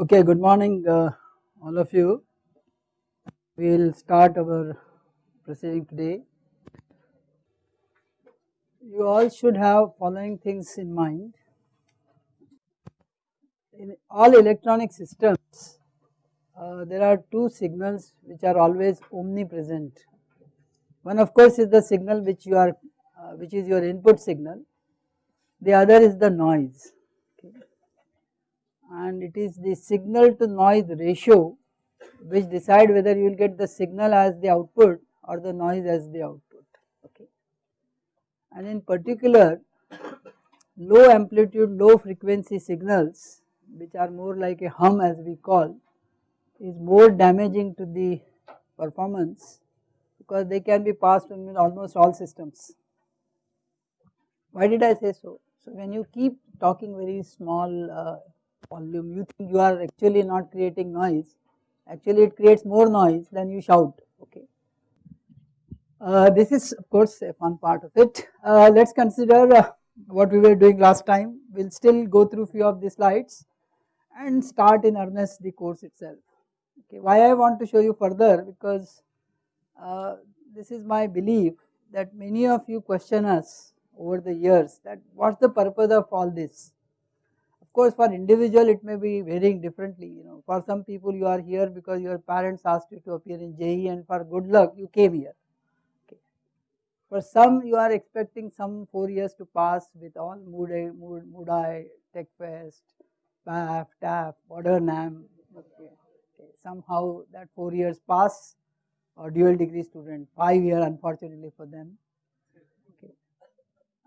Okay, good morning uh, all of you. We will start our proceeding today. You all should have following things in mind. In all electronic systems, uh, there are two signals which are always omnipresent. One of course is the signal which you are, uh, which is your input signal. The other is the noise and it is the signal to noise ratio which decide whether you will get the signal as the output or the noise as the output okay. And in particular low amplitude low frequency signals which are more like a hum as we call is more damaging to the performance because they can be passed in almost all systems. Why did I say so? So when you keep talking very small uh, volume you think you are actually not creating noise actually it creates more noise than you shout okay. Uh, this is of course a fun part of it. Uh, let us consider uh, what we were doing last time. We will still go through few of the slides and start in earnest the course itself. Okay. Why I want to show you further because uh, this is my belief that many of you question us over the years that what is the purpose of all this course for individual it may be varying differently you know for some people you are here because your parents asked you to appear in JEE and for good luck you came here. Okay. For some you are expecting some 4 years to pass with all Moodai, Mood, Moodai, TechFest, BAF, TAF, NAM. Okay. okay. Somehow that 4 years pass or dual degree student 5 year unfortunately for them. Okay.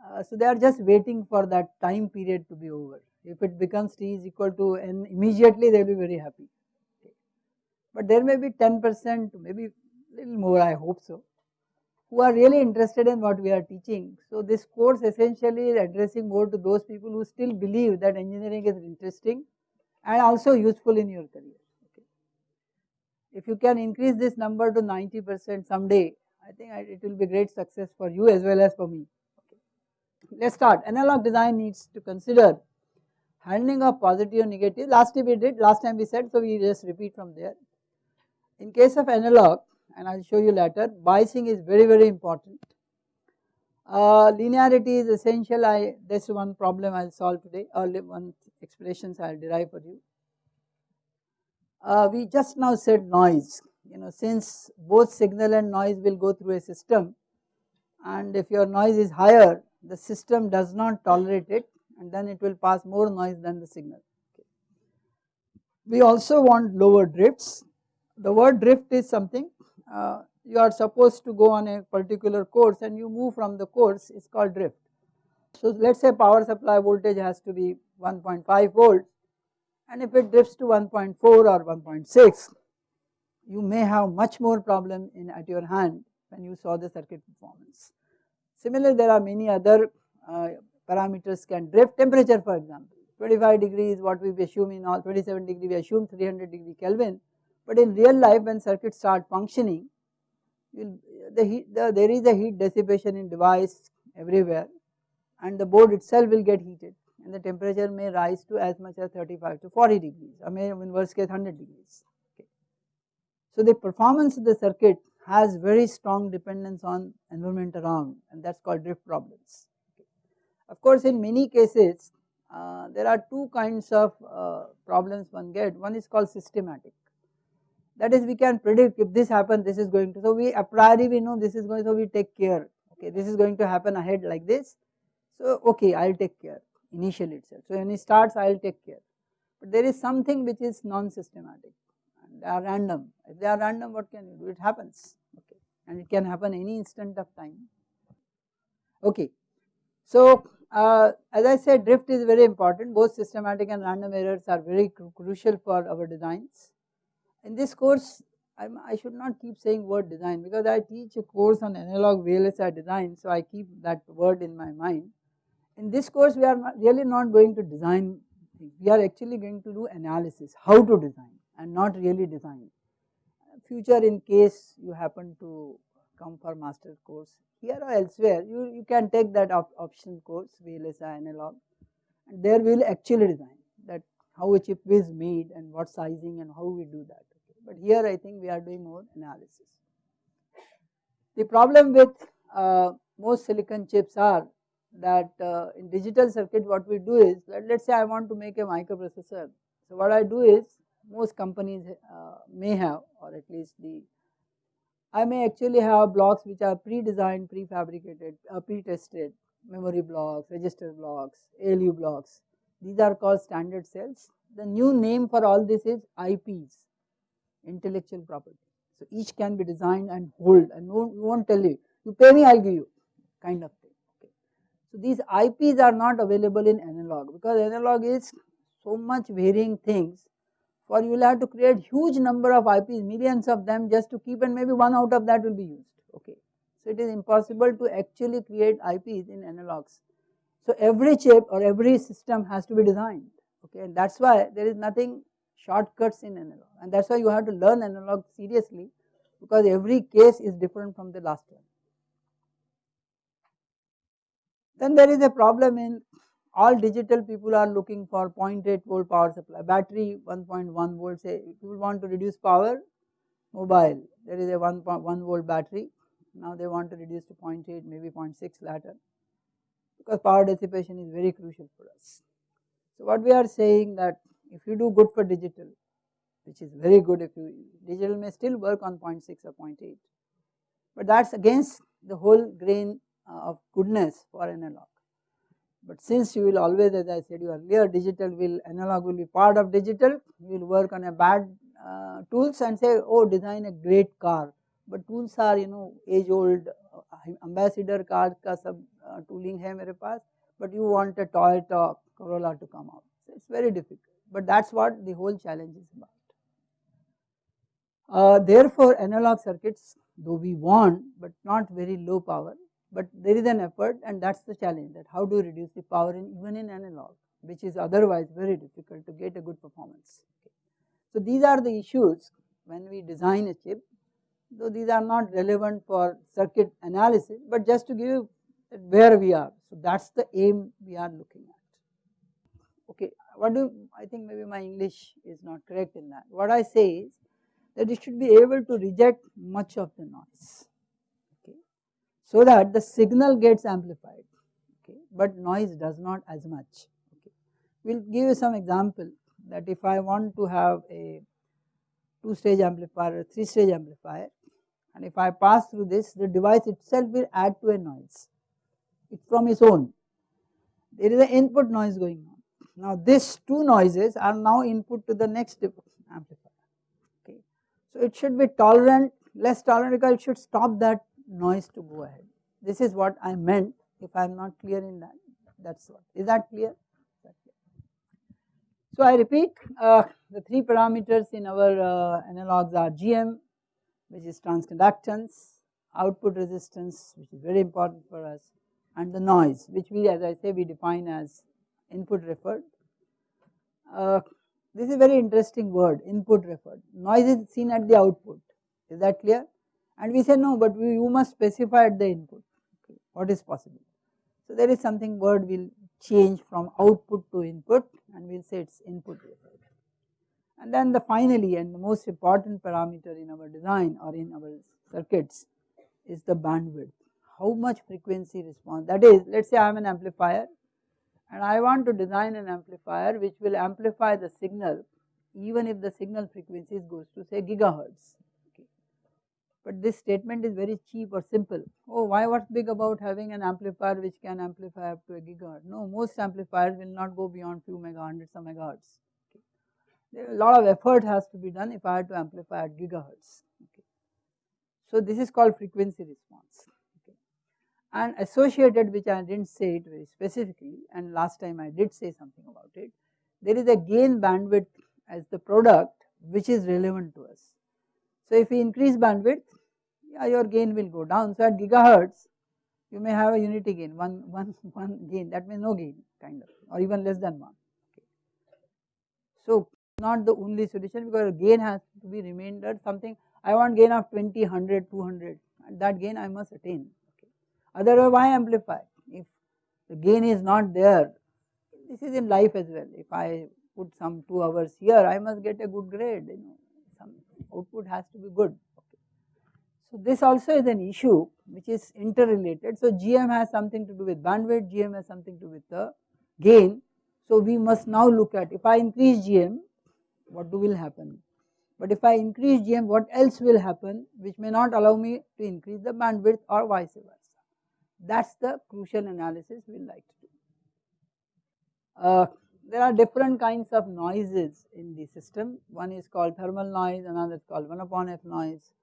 Uh, so they are just waiting for that time period to be over. If it becomes t is equal to n immediately they will be very happy. Okay. But there may be 10% maybe little more I hope so who are really interested in what we are teaching. So this course essentially is addressing more to those people who still believe that engineering is interesting and also useful in your career. Okay. If you can increase this number to 90% someday, I think it will be great success for you as well as for me. Okay. Let us start. Analog design needs to consider handling of positive negative last time we did last time we said so we just repeat from there. In case of analog and I will show you later biasing is very very important. Uh, linearity is essential I this is one problem I will solve today or one expressions I will derive for you. Uh, we just now said noise you know since both signal and noise will go through a system and if your noise is higher the system does not tolerate it and then it will pass more noise than the signal. Okay. We also want lower drifts. The word drift is something uh, you are supposed to go on a particular course and you move from the course is called drift. So let us say power supply voltage has to be 1.5 volt and if it drifts to 1.4 or 1.6 you may have much more problem in at your hand when you saw the circuit performance. Similarly there are many other uh, parameters can drift temperature for example 25 degrees what we assume in all 27 degree we assume 300 degree Kelvin but in real life when circuits start functioning the heat the, there is a heat dissipation in device everywhere and the board itself will get heated and the temperature may rise to as much as 35 to 40 degrees or may in worst case 100 degrees. Okay. So the performance of the circuit has very strong dependence on environment around and that is called drift problems. Of course, in many cases uh, there are two kinds of uh, problems one get. One is called systematic. That is we can predict if this happens this is going to. So we a priori we know this is going so we take care okay this is going to happen ahead like this. So okay I will take care initially itself. So when it starts I will take care. But there is something which is non-systematic they are random. If they are random what can you do? It happens okay and it can happen any instant of time. Okay. So uh, as I said drift is very important both systematic and random errors are very cru crucial for our designs. In this course I'm, i should not keep saying word design because I teach a course on analog VLSI design so I keep that word in my mind. In this course we are not really not going to design we are actually going to do analysis how to design and not really design. Future in case you happen to come for master course here or elsewhere you, you can take that op course VLSI analog and there we will actually design that how a chip is made and what sizing and how we do that. Okay. But here I think we are doing more analysis. The problem with uh, most silicon chips are that uh, in digital circuit what we do is let us say I want to make a microprocessor. So what I do is most companies uh, may have or at least the I may actually have blocks which are pre-designed, prefabricated, uh, pre-tested, memory blocks, register blocks, ALU blocks. These are called standard cells. The new name for all this is IPs, intellectual property. So each can be designed and hold and no, won't tell you, you pay me, I'll give you kind of thing. Okay. So these IPs are not available in analog because analog is so much varying things for you will have to create huge number of IPs, millions of them just to keep and maybe one out of that will be used, okay. So it is impossible to actually create IPs in analogs. So every chip or every system has to be designed, okay, and that's why there is nothing shortcuts in analog and that's why you have to learn analog seriously because every case is different from the last one. Then there is a problem in all digital people are looking for 0.8 volt power supply, battery 1.1 volt say people want to reduce power, mobile. There is a 1.1 volt battery, now they want to reduce to 0.8 maybe 0.6 later because power dissipation is very crucial for us. So what we are saying that if you do good for digital which is very good if you digital may still work on 0.6 or 0.8 but that is against the whole grain uh, of goodness for analog. But since you will always as I said you earlier digital will analog will be part of digital you will work on a bad uh, tools and say oh design a great car. But tools are you know age old uh, ambassador car ka sab uh, tooling hai mere paas but you want a Toyota Corolla to come out. So it's very difficult. But that's what the whole challenge is about. Uh, therefore analog circuits though we want but not very low power but there is an effort and that is the challenge that how do you reduce the power in even in analog which is otherwise very difficult to get a good performance. Okay. So these are the issues when we design a chip though these are not relevant for circuit analysis but just to give you where we are. So that is the aim we are looking at. Okay, what do I think maybe my English is not correct in that. What I say is that it should be able to reject much of the noise so that the signal gets amplified okay, but noise does not as much. Okay. We will give you some example that if I want to have a 2 stage amplifier, 3 stage amplifier and if I pass through this the device itself will add to a noise, it's from its own. There is an input noise going on. Now these two noises are now input to the next amplifier. Okay. So it should be tolerant, less tolerant because it should stop that noise to go ahead. This is what I meant if I am not clear in that, that is what. Is that clear? So I repeat uh, the three parameters in our uh, analogs are GM which is transconductance, output resistance which is very important for us and the noise which we as I say we define as input referred. Uh, this is a very interesting word input referred, noise is seen at the output is that clear and we say no but we, you must specify at the input. Okay, what is possible. So there is something word will change from output to input and we will say it is input and then the finally and the most important parameter in our design or in our circuits is the bandwidth. How much frequency response? That is let us say I am an amplifier and I want to design an amplifier which will amplify the signal even if the signal frequency goes to say gigahertz but this statement is very cheap or simple. Oh, why what's big about having an amplifier which can amplify up to a gigahertz? No, most amplifiers will not go beyond few mega hundreds of megahertz. Okay. A lot of effort has to be done if I had to amplify at gigahertz. Okay. So this is called frequency response. Okay. And associated, which I didn't say it very specifically, and last time I did say something about it, there is a gain bandwidth as the product which is relevant to us. So if we increase bandwidth, yeah, your gain will go down. So at gigahertz, you may have a unity gain, one, one, one gain, that means no gain kind of, or even less than one. Okay. So not the only solution because gain has to be remainder something, I want gain of 20, 100, 200, that gain I must attain. Okay. Otherwise, why amplify? If the gain is not there, this is in life as well. If I put some 2 hours here, I must get a good grade, you know, output has to be good. Okay. So this also is an issue which is interrelated. So GM has something to do with bandwidth, GM has something to do with the gain. So we must now look at if I increase GM, what do will happen? But if I increase GM, what else will happen which may not allow me to increase the bandwidth or vice versa. That is the crucial analysis we will like to do. Uh, there are different kinds of noises in the system. One is called thermal noise, another is called 1 upon f noise.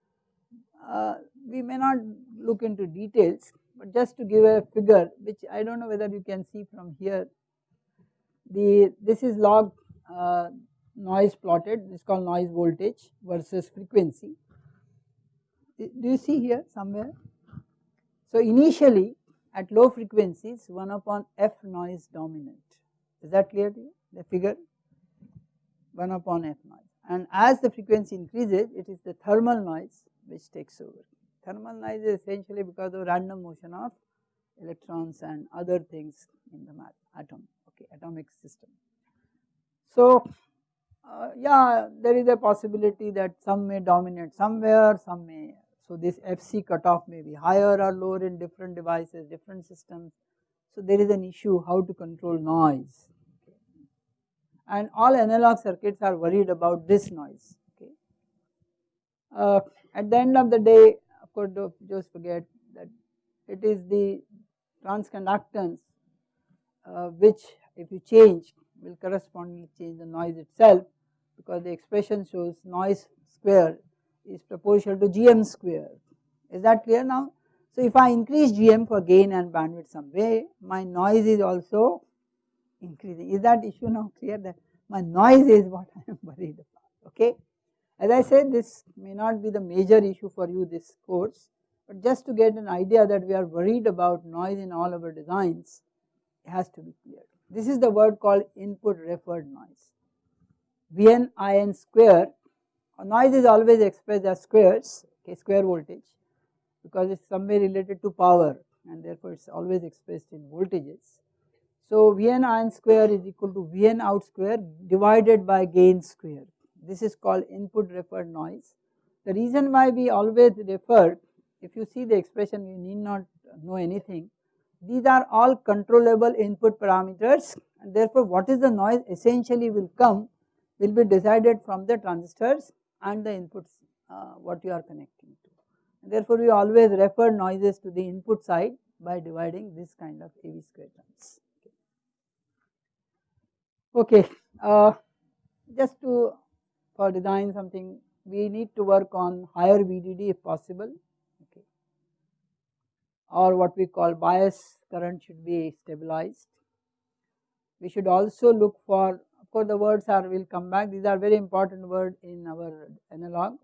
Uh, we may not look into details, but just to give a figure which I do not know whether you can see from here. The this is log uh, noise plotted, this is called noise voltage versus frequency. Do you see here somewhere? So initially at low frequencies 1 upon f noise dominant is that clear to you the figure 1 upon f noise and as the frequency increases it is the thermal noise which takes over. Thermal noise is essentially because of random motion of electrons and other things in the atom okay atomic system. So uh, yeah there is a possibility that some may dominate somewhere some may so this FC cutoff may be higher or lower in different devices, different systems. So there is an issue how to control noise and all analog circuits are worried about this noise. Okay. Uh, at the end of the day of course don't just forget that it is the transconductance uh, which if you change will correspondingly change the noise itself because the expression shows noise square is proportional to gm square. Is that clear now? So if I increase gm for gain and bandwidth some way, my noise is also increasing. Is that issue now clear that my noise is what I am worried about, okay. As I said this may not be the major issue for you this course, but just to get an idea that we are worried about noise in all our designs, it has to be clear. This is the word called input referred noise. Vn in square noise is always expressed as squares, okay, square voltage because it is somewhere related to power and therefore it is always expressed in voltages. So Vn in square is equal to Vn out square divided by gain square. This is called input referred noise. The reason why we always refer, if you see the expression you need not know anything, these are all controllable input parameters and therefore what is the noise essentially will come will be decided from the transistors and the inputs uh, what you are connecting to. Therefore, we always refer noises to the input side by dividing this kind of AV square terms. Okay, uh, just to for design something we need to work on higher VDD if possible. Okay. Or what we call bias current should be stabilized. We should also look for of course the words are will come back. These are very important word in our analog.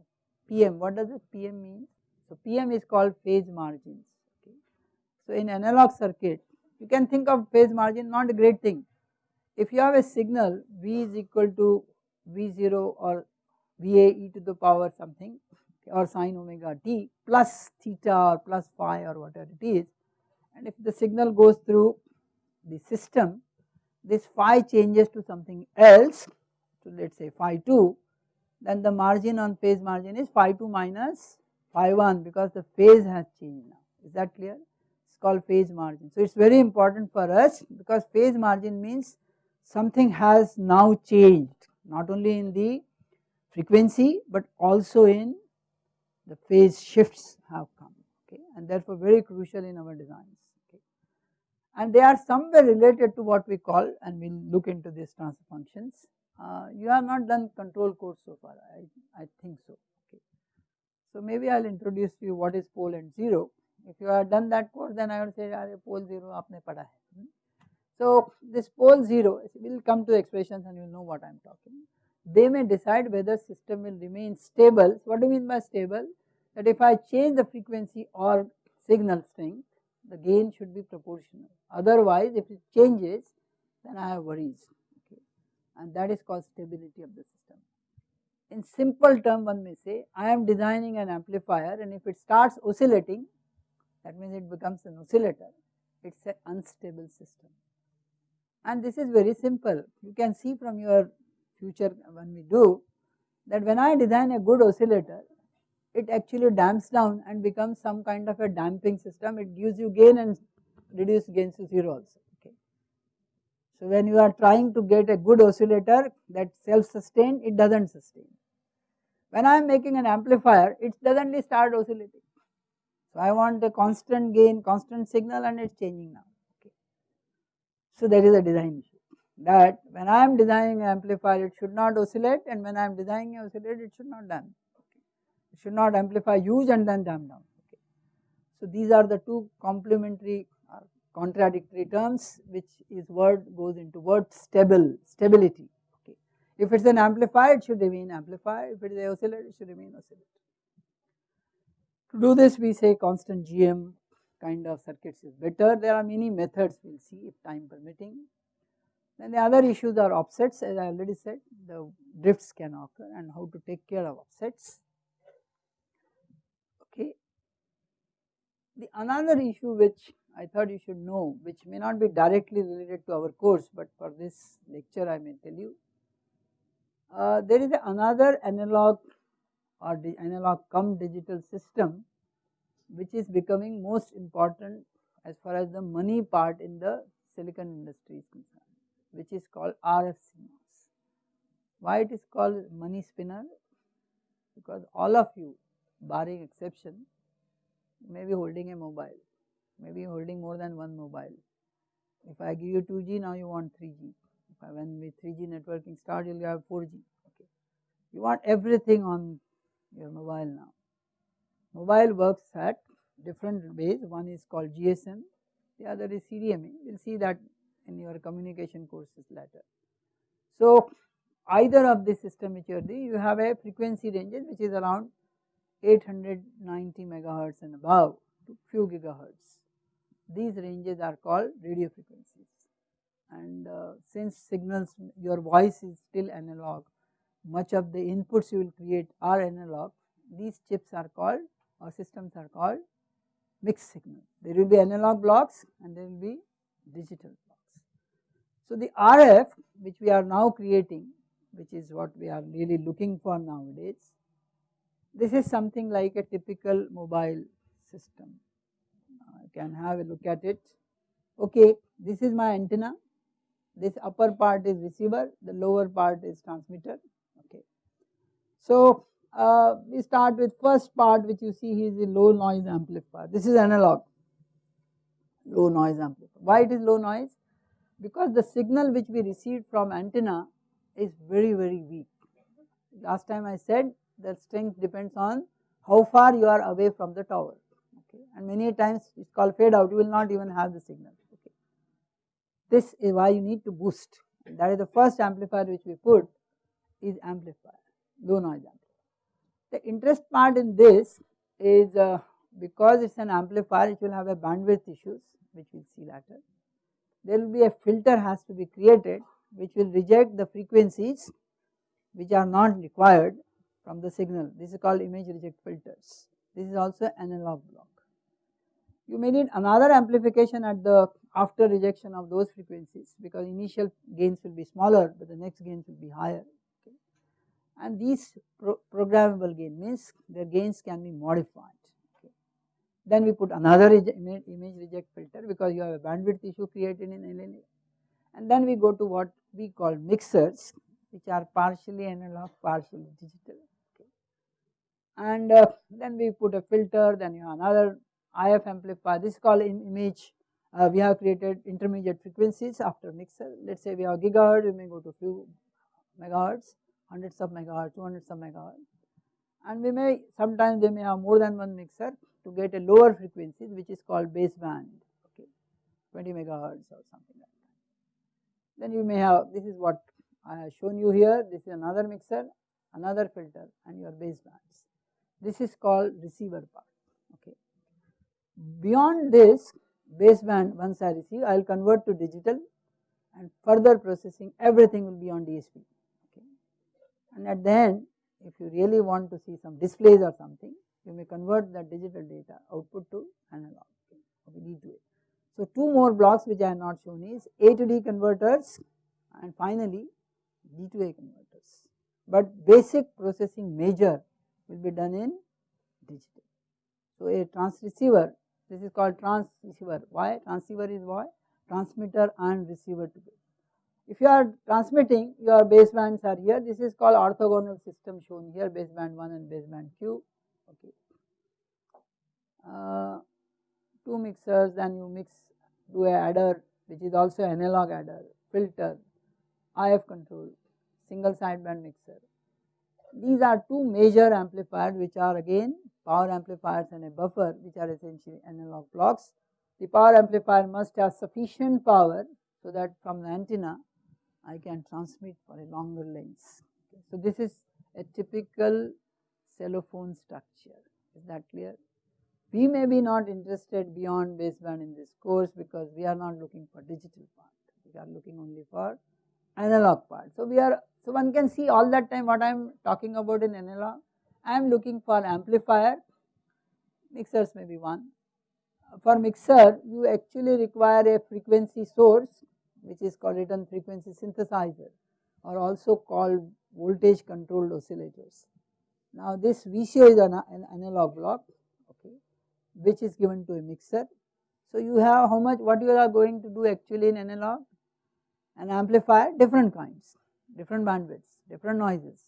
PM what does this PM mean so PM is called phase margins okay. So in analog circuit you can think of phase margin not a great thing if you have a signal V is equal to V0 or VA e to the power something or sine omega t plus theta or plus phi or whatever it is and if the signal goes through the system this phi changes to something else so let us say phi 2 then the margin on phase margin is phi 2 minus phi 1 because the phase has changed now is that clear it is called phase margin. So it is very important for us because phase margin means something has now changed not only in the frequency but also in the phase shifts have come okay and therefore very crucial in our designs okay and they are somewhere related to what we call and we will look into these transfer functions. Uh, you have not done control course so far, I, I think so. So maybe I will introduce to you what is pole and 0. If you have done that course then I would say pole 0 aapne pada hai. Hmm. So this pole 0 we will come to expressions and you know what I am talking. They may decide whether system will remain stable. What do you mean by stable? That if I change the frequency or signal strength the gain should be proportional otherwise if it changes then I have worries okay and that is called stability of the system. In simple term one may say I am designing an amplifier and if it starts oscillating that means it becomes an oscillator it is an unstable system and this is very simple you can see from your future when we do that when I design a good oscillator it actually damps down and becomes some kind of a damping system it gives you gain and reduce gains to 0 also. So when you are trying to get a good oscillator that self sustained it does not sustain. When I am making an amplifier it suddenly start oscillating. So I want the constant gain constant signal and it is changing now okay. So that is a design issue that when I am designing an amplifier it should not oscillate and when I am designing an oscillator it should not damp okay. It should not amplify huge and then damp down okay. So these are the two complementary contradictory terms which is word goes into word stable stability. If it is an amplifier it should remain amplifier if it is an oscillator it should remain oscillator. To do this we say constant GM kind of circuits is better there are many methods we will see if time permitting then the other issues are offsets as I already said the drifts can occur and how to take care of offsets. Okay. The another issue which I thought you should know which may not be directly related to our course but for this lecture I may tell you. Uh, there is another analog or the analog come digital system which is becoming most important as far as the money part in the silicon industry is concerned which is called RF. Why it is called money spinner? Because all of you barring exception may be holding a mobile, may be holding more than one mobile. If I give you 2G now you want 3G, if I when with 3G networking start you will have 4G, okay. You want everything on your mobile now. Mobile works at different ways, one is called GSM, the other is CDMA, will see that in your communication courses later. So either of this system which you are doing you have a frequency range which is around 890 megahertz and above to few gigahertz. These ranges are called radio frequencies since signals your voice is still analog much of the inputs you will create are analog these chips are called or systems are called mixed signal. There will be analog blocks and there will be digital blocks. so the RF which we are now creating which is what we are really looking for nowadays, this is something like a typical mobile system. Uh, I can have a look at it. Okay, this is my antenna, this upper part is receiver, the lower part is transmitter. Okay. So uh, we start with first part which you see is a low noise amplifier. This is analog, low noise amplifier. Why it is low noise? because the signal which we received from antenna is very very weak. Last time I said the strength depends on how far you are away from the tower okay and many times it is called fade out you will not even have the signal. This is why you need to boost that is the first amplifier which we put is amplifier low noise amplifier. The interest part in this is uh, because it is an amplifier it will have a bandwidth issues which we will see later there will be a filter has to be created which will reject the frequencies which are not required from the signal. This is called image reject filters. This is also analog block. You may need another amplification at the after rejection of those frequencies because initial gains will be smaller but the next gains will be higher. Okay. And these pro programmable gain means their gains can be modified. Then we put another image reject filter because you have a bandwidth issue created in LNA and then we go to what we call mixers which are partially analog partially digital okay. and uh, then we put a filter then you have another IF amplifier this is called image uh, we have created intermediate frequencies after mixer let us say we have gigahertz we may go to few megahertz hundreds of megahertz 200 of megahertz and we may sometimes they may have more than one mixer to get a lower frequencies which is called baseband okay 20 megahertz or something like that. Then you may have this is what I have shown you here this is another mixer another filter and your basebands. This is called receiver part okay. Beyond this baseband once I receive I will convert to digital and further processing everything will be on DSP okay. And at the end if you really want to see some displays or something you may convert the digital data output to analog to it. So two more blocks which I have not shown is A to D converters and finally D2A converters, but basic processing major will be done in digital. So, a transceiver this is called transceiver why transceiver is why transmitter and receiver together. If you are transmitting your basebands are here this is called orthogonal system shown here baseband 1 and baseband Q okay. Uh, two mixers then you mix do a adder which is also analog adder filter IF control single sideband mixer. These are two major amplifiers which are again power amplifiers and a buffer which are essentially analog blocks. The power amplifier must have sufficient power so that from the antenna I can transmit for a longer length. Okay. So, this is a typical cellphone structure is that clear. We may be not interested beyond baseband in this course because we are not looking for digital part, we are looking only for analog part. So, we are so one can see all that time what I am talking about in analog I am looking for amplifier, mixers may be one. For mixer, you actually require a frequency source which is called return frequency synthesizer or also called voltage controlled oscillators. Now this VCO is an, an analog block okay, which is given to a mixer. So you have how much what you are going to do actually in analog? An amplifier different kinds, different bandwidths, different noises.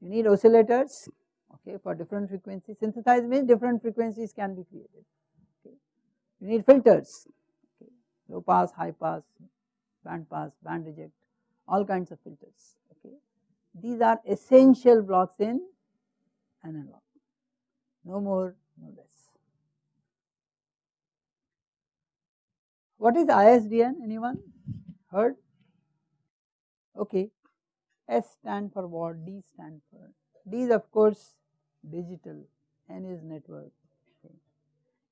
You need oscillators okay, for different frequencies. Synthesize means different frequencies can be created. Okay. You need filters, okay. low pass, high pass, band pass, band reject, all kinds of filters. Okay. These are essential blocks in analog, no more, no less. What is ISDN? Anyone heard? Okay. S stand for what? D stand for. Is of course digital, N is network. Okay.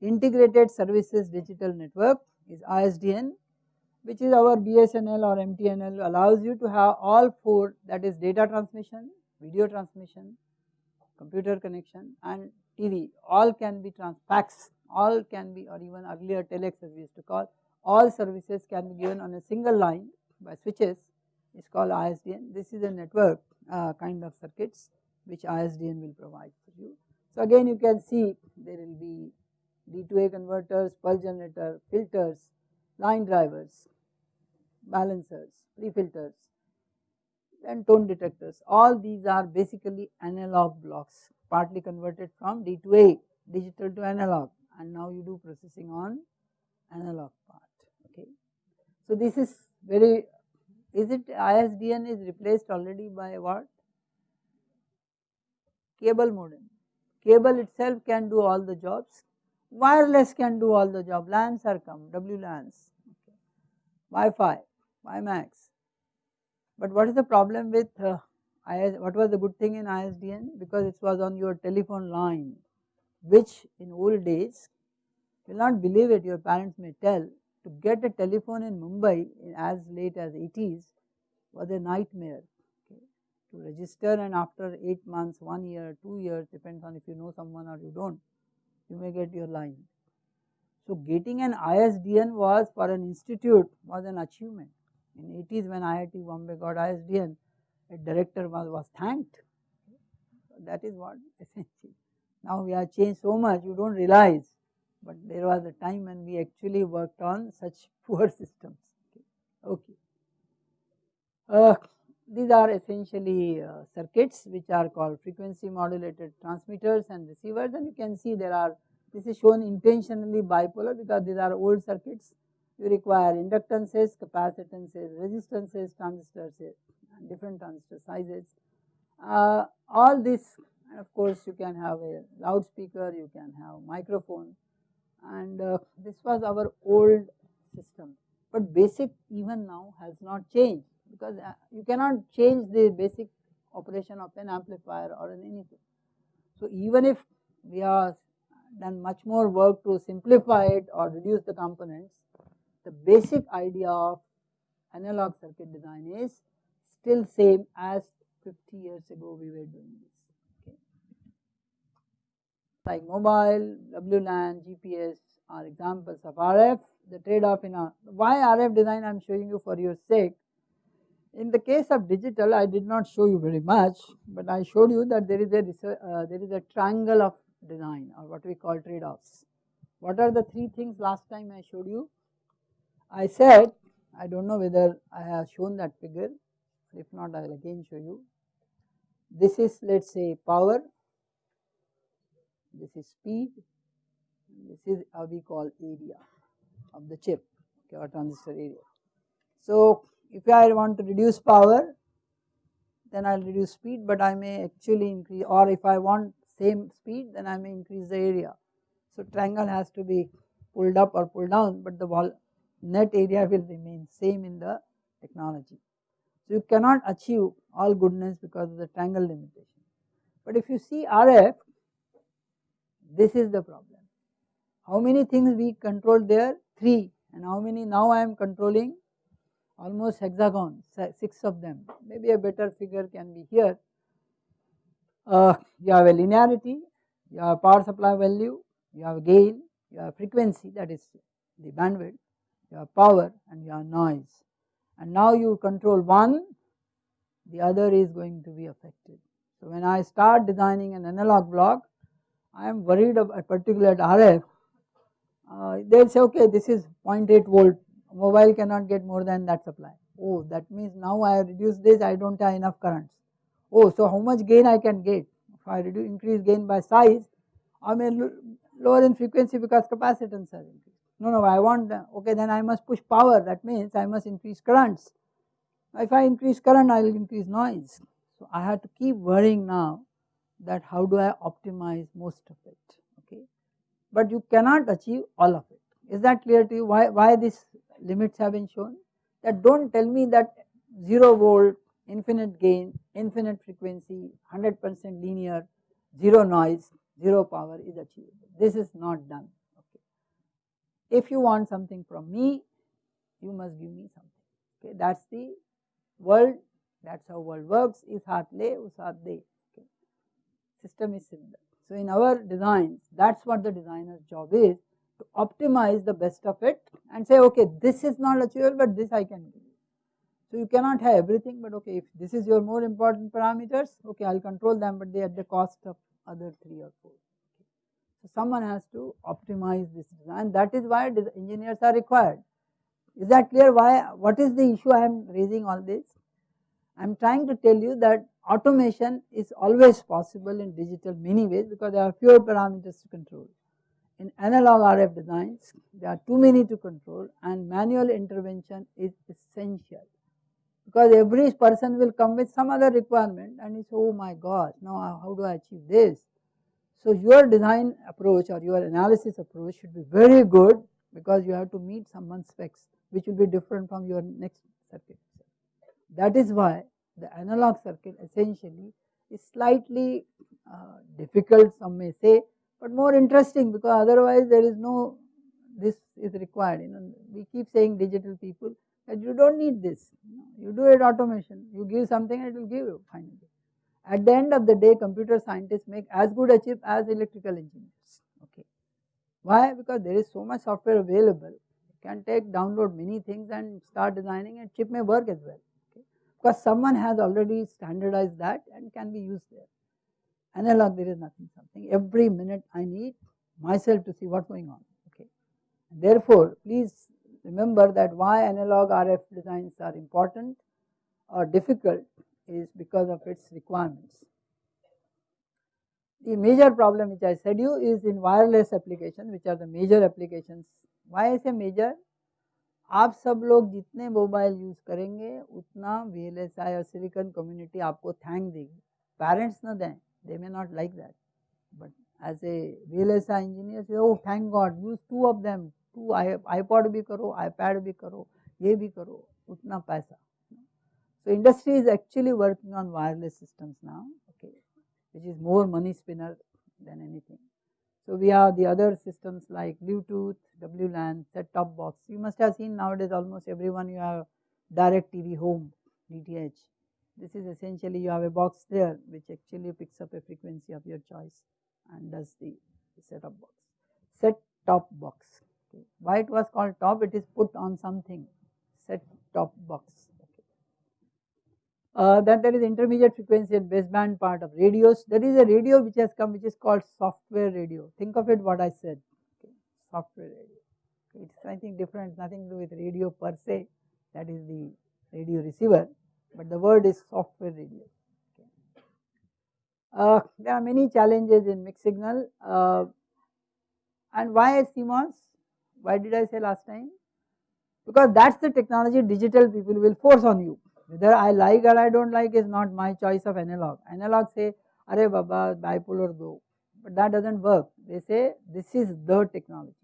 Integrated Services Digital Network is ISDN which is our BSNL or MTNL allows you to have all four that is data transmission, video transmission, computer connection and TV all can be trans fax all can be or even earlier telex as we used to call all services can be given on a single line by switches it's called ISDN. This is a network uh, kind of circuits which ISDN will provide for you. So again you can see there will be D2A converters, pulse generator, filters, line drivers, balancers, pre-filters and tone detectors. All these are basically analog blocks partly converted from D2A digital to analog and now you do processing on analog part okay. So this is very is it ISDN is replaced already by what? Cable modem. Cable itself can do all the jobs, wireless can do all the job, LANs are come, WLANs, okay. Wi-Fi, WiMAX. But what is the problem with uh, IS, what was the good thing in ISDN? Because it was on your telephone line, which in old days, you will not believe it, your parents may tell, to get a telephone in Mumbai as late as 80s was a nightmare to register and after 8 months, 1 year, 2 years depends on if you know someone or you do not, you may get your line. So getting an ISDN was for an institute was an achievement. In 80s when IIT Bombay got ISDN, a director was, was thanked. So that is what essentially. Now we have changed so much you do not realize but there was a time when we actually worked on such poor systems. Okay. Uh, these are essentially uh, circuits which are called frequency modulated transmitters and receivers and you can see there are this is shown intentionally bipolar because these are old circuits you require inductances, capacitances, resistances, transistors different transistor sizes. Uh, all this and of course you can have a loudspeaker, you can have microphone and uh, this was our old system. But basic even now has not changed because uh, you cannot change the basic operation of an amplifier or an anything. So even if we have done much more work to simplify it or reduce the components, the basic idea of analog circuit design is still same as 50 years ago we were doing this like mobile, WLAN, GPS are examples of RF. The trade off in a, why RF design I am showing you for your sake In the case of digital I did not show you very much, but I showed you that there is a uh, there is a triangle of design or what we call trade-offs. What are the three things last time I showed you? I said I do not know whether I have shown that figure if not I will again show you. This is let us say power, this is speed, this is how we call area of the chip or transistor area. So if I want to reduce power then I will reduce speed but I may actually increase or if I want same speed then I may increase the area. So triangle has to be pulled up or pulled down but the wall net area will remain same in the technology. So you cannot achieve all goodness because of the triangle limitation. But if you see RF this is the problem. How many things we control there? 3 and how many now I am controlling almost hexagon, 6 of them, maybe a better figure can be here. Uh, you have a linearity, you have power supply value, you have gain, you have frequency that is the bandwidth, you have power and you have noise. And now you control one, the other is going to be affected. So when I start designing an analog block, I am worried about a particular RF, uh, they will say okay this is 0.8 volt mobile cannot get more than that supply. Oh, that means now I reduce this, I do not have enough currents. Oh, so how much gain I can get? If I reduce, increase gain by size, I may lower in frequency because capacitance has increased. No, no, I want, okay, then I must push power, that means I must increase currents. If I increase current, I will increase noise. So I have to keep worrying now that how do I optimize most of it, okay. But you cannot achieve all of it. Is that clear to you? Why, why this limits have been shown that do not tell me that 0 volt, infinite gain, infinite frequency, 100 percent linear, 0 noise, 0 power is achievable. This is not done. Okay. If you want something from me, you must give me something. Okay. That is the world, that is how world works, is haath le, us haath de. Okay. System is similar. So in our designs, that is what the designer's job is to optimize the best of it and say okay this is not achievable but this I can do. So you cannot have everything but okay if this is your more important parameters okay I will control them but they at the cost of other 3 or 4. So someone has to optimize this design that is why engineers are required. Is that clear why what is the issue I am raising all this? I am trying to tell you that automation is always possible in digital many ways because there are fewer parameters to control in analog RF designs there are too many to control and manual intervention is essential because every person will come with some other requirement and it's oh my god now how do I achieve this. So your design approach or your analysis approach should be very good because you have to meet someone's specs which will be different from your next circuit. That is why the analog circuit essentially is slightly uh, difficult some may say but more interesting because otherwise there is no this is required you know we keep saying digital people that you do not need this you do it automation you give something it will give you finally. At the end of the day computer scientists make as good a chip as electrical engineers okay. Why? Because there is so much software available you can take download many things and start designing and chip may work as well okay. because someone has already standardized that and can be used there analog there is nothing something every minute I need myself to see what is going on okay. Therefore, please remember that why analog RF designs are important or difficult is because of its requirements. The major problem which I said you is in wireless application which are the major applications. Why I say major? आप सब लोग जितने mobile use करेंगे उतना V L S I और silicon community आपको thank देगी parents ना दें they may not like that. But as a VLSI engineer say, oh thank God, use two of them, two iPod bhi karo, iPad bhi karo, ye bhi karo, utna paisa. So industry is actually working on wireless systems now, okay, which is more money spinner than anything. So we have the other systems like Bluetooth, WLAN, set-top box. You must have seen nowadays almost everyone you have direct TV home, DTH. This is essentially you have a box there which actually picks up a frequency of your choice and does the set-top box. Set-top box. Okay. Why it was called top? It is put on something. Set-top box. Okay. Uh, then there is intermediate frequency and baseband part of radios. There is a radio which has come which is called software radio. Think of it what I said, okay. software radio. It's something different, nothing to do with radio per se, that is the radio receiver, but the word is software radio. Uh, there are many challenges in mixed signal uh, and why CMOS? Why did I say last time? Because that's the technology digital people will force on you whether I like or I don't like is not my choice of analog. Analog say, Are Baba, bipolar do, but that doesn't work. They say this is the technology.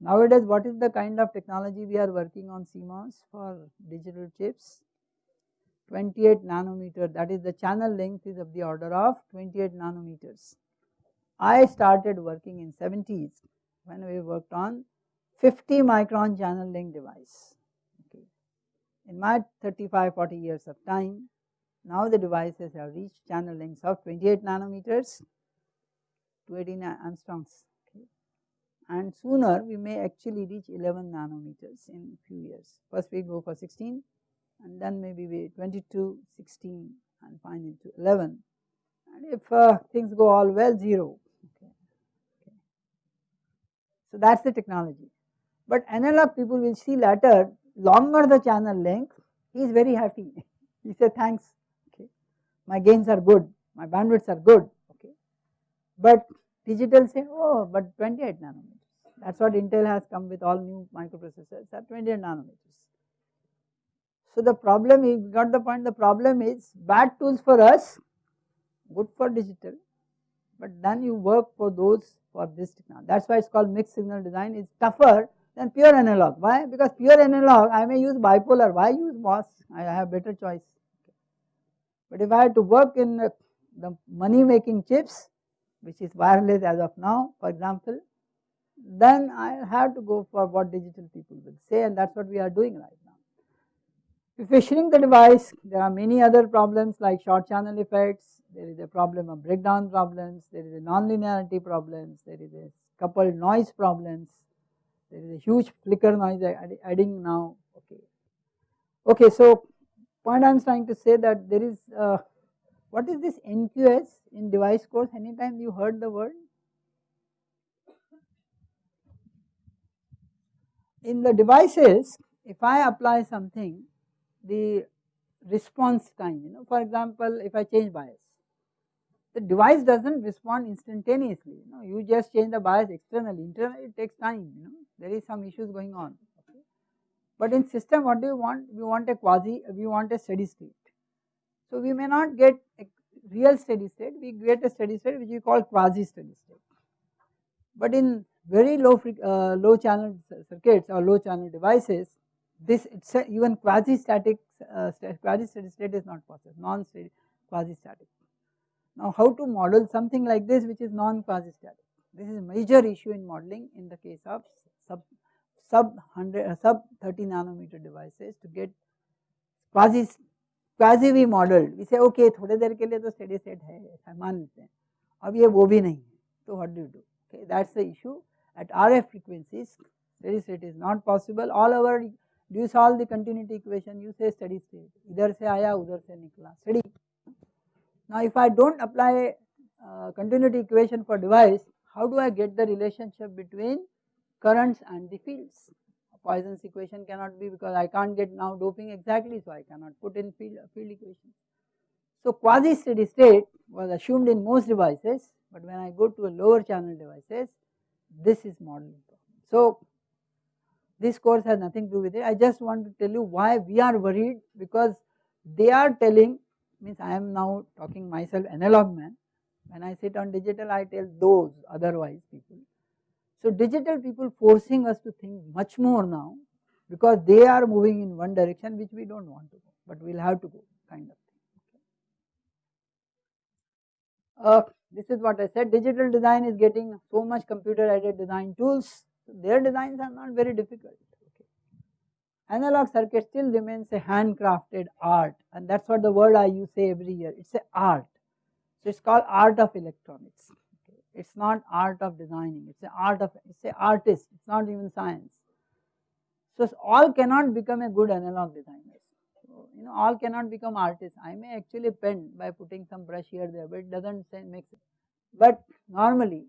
Nowadays, what is the kind of technology we are working on CMOS for digital chips? 28 nanometer, that is the channel length is of the order of 28 nanometers. I started working in 70s when we worked on 50 micron channel length device Okay. in my 35 40 years of time now the devices have reached channel lengths of 28 nanometers to 18 angstroms okay. and sooner we may actually reach 11 nanometers in few years first we go for 16 and then maybe we 22 16 and finally to 11 and if uh, things go all well 0 okay. okay. so that's the technology but analog people will see later longer the channel length, he is very happy. he said thanks, okay. my gains are good, my bandwidths are good, okay. But digital say, oh, but 28 nanometers. That's what Intel has come with all new microprocessors at 28 nanometers. So the problem is, got the point, the problem is bad tools for us, good for digital, but then you work for those for this technology. That's why it's called mixed signal design, it's tougher than pure analog. Why? Because pure analog I may use bipolar. Why use MOS? I have better choice. But if I had to work in the money making chips, which is wireless as of now, for example, then I have to go for what digital people will say, and that's what we are doing right now. If we shrink the device, there are many other problems like short channel effects, there is a problem of breakdown problems, there is a nonlinearity problems, there is a coupled noise problems, there is a huge flicker noise adding now. Okay. Okay, so point I am trying to say that there is uh, what is this NQS in device course? Anytime you heard the word? In the devices if I apply something the response time you know for example if I change bias the device does not respond instantaneously you know you just change the bias externally internally it takes time you know there is some issues going on okay. But in system what do you want? We want a quasi, we want a steady state. So we may not get a real steady state, we get a steady state which we call quasi steady state. But in very low uh, low channel circuits or low channel devices, this even quasi static uh, quasi steady state is not possible, non steady quasi static. Now how to model something like this which is non quasi static? This is a major issue in modeling in the case of sub sub 100 uh, sub 30 nanometer devices to get quasi quasi we modeled we say okay थोड़े देर के लिए तो steady state है ऐसा मान लेते हैं अब ये वो भी नहीं तो what do you do okay that's the issue at RF frequencies steady state is not possible all over do you solve the continuity equation you say steady state इधर से आया उधर से निकला steady now if I don't apply uh, continuity equation for device how do I get the relationship between currents and the fields. Poisson's equation cannot be because I can't get now doping exactly, so I cannot put in field, field equation. So quasi steady state was assumed in most devices, but when I go to a lower channel devices, this is modeling. So this course has nothing to do with it. I just want to tell you why we are worried because they are telling means I am now talking myself analog man. When I sit on digital, I tell those otherwise people so digital people forcing us to think much more now because they are moving in one direction which we do not want to go, but we will have to go kind of thing. Uh, this is what I said digital design is getting so much computer aided design tools, their designs are not very difficult. Okay. Analog circuit still remains a handcrafted art and that is what the word I use say every year, it is a art. So it is called art of electronics it's not art of designing, it's an art of, it's an artist, it's not even science. So all cannot become a good analog designer. So you know all cannot become artists. I may actually paint by putting some brush here there but it does not make sense. But normally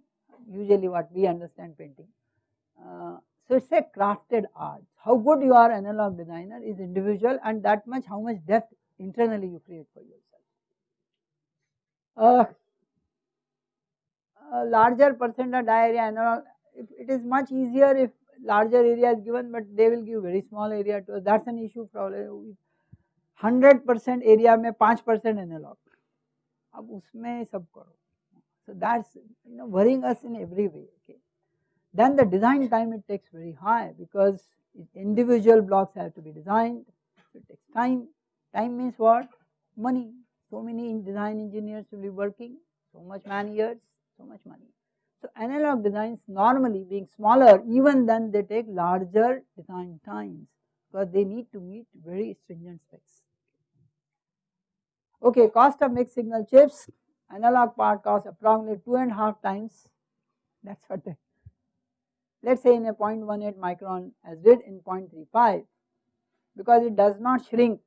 usually what we understand painting. Uh, so it is a crafted art. How good you are analog designer is individual and that much how much depth internally you create for yourself. Uh, a larger percent of diarrhea analog, it is much easier if larger area is given but they will give very small area to us that is an issue probably 100% area में 5% analog अब उसमें सब करो so that's you know worrying us in every way okay then the design time it takes very high because individual blocks have to be designed. It takes time. Time means what? Money. So many design engineers will be working. So much man years. So much money. So analog designs normally being smaller even then they take larger design times because they need to meet very stringent specs. Okay, cost of mixed signal chips, analog part costs approximately two and a half times, that is what they, let us say in a 0.18 micron as did in 0.35 because it does not shrink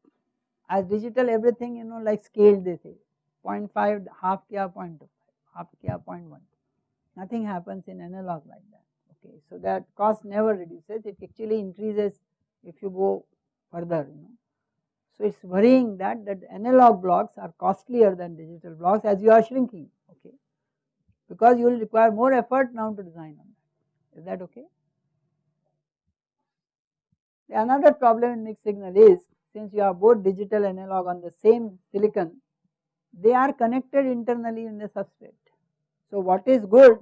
as digital everything you know like scaled they say 0.5 half kya 0.25 half kya 0.1 nothing happens in analog like that okay. So that cost never reduces it actually increases if you go further you know. So it is worrying that that analog blocks are costlier than digital blocks as you are shrinking okay because you will require more effort now to design that is that okay. Another problem in mixed signal is since you have both digital analog on the same silicon they are connected internally in the substrate. So what is good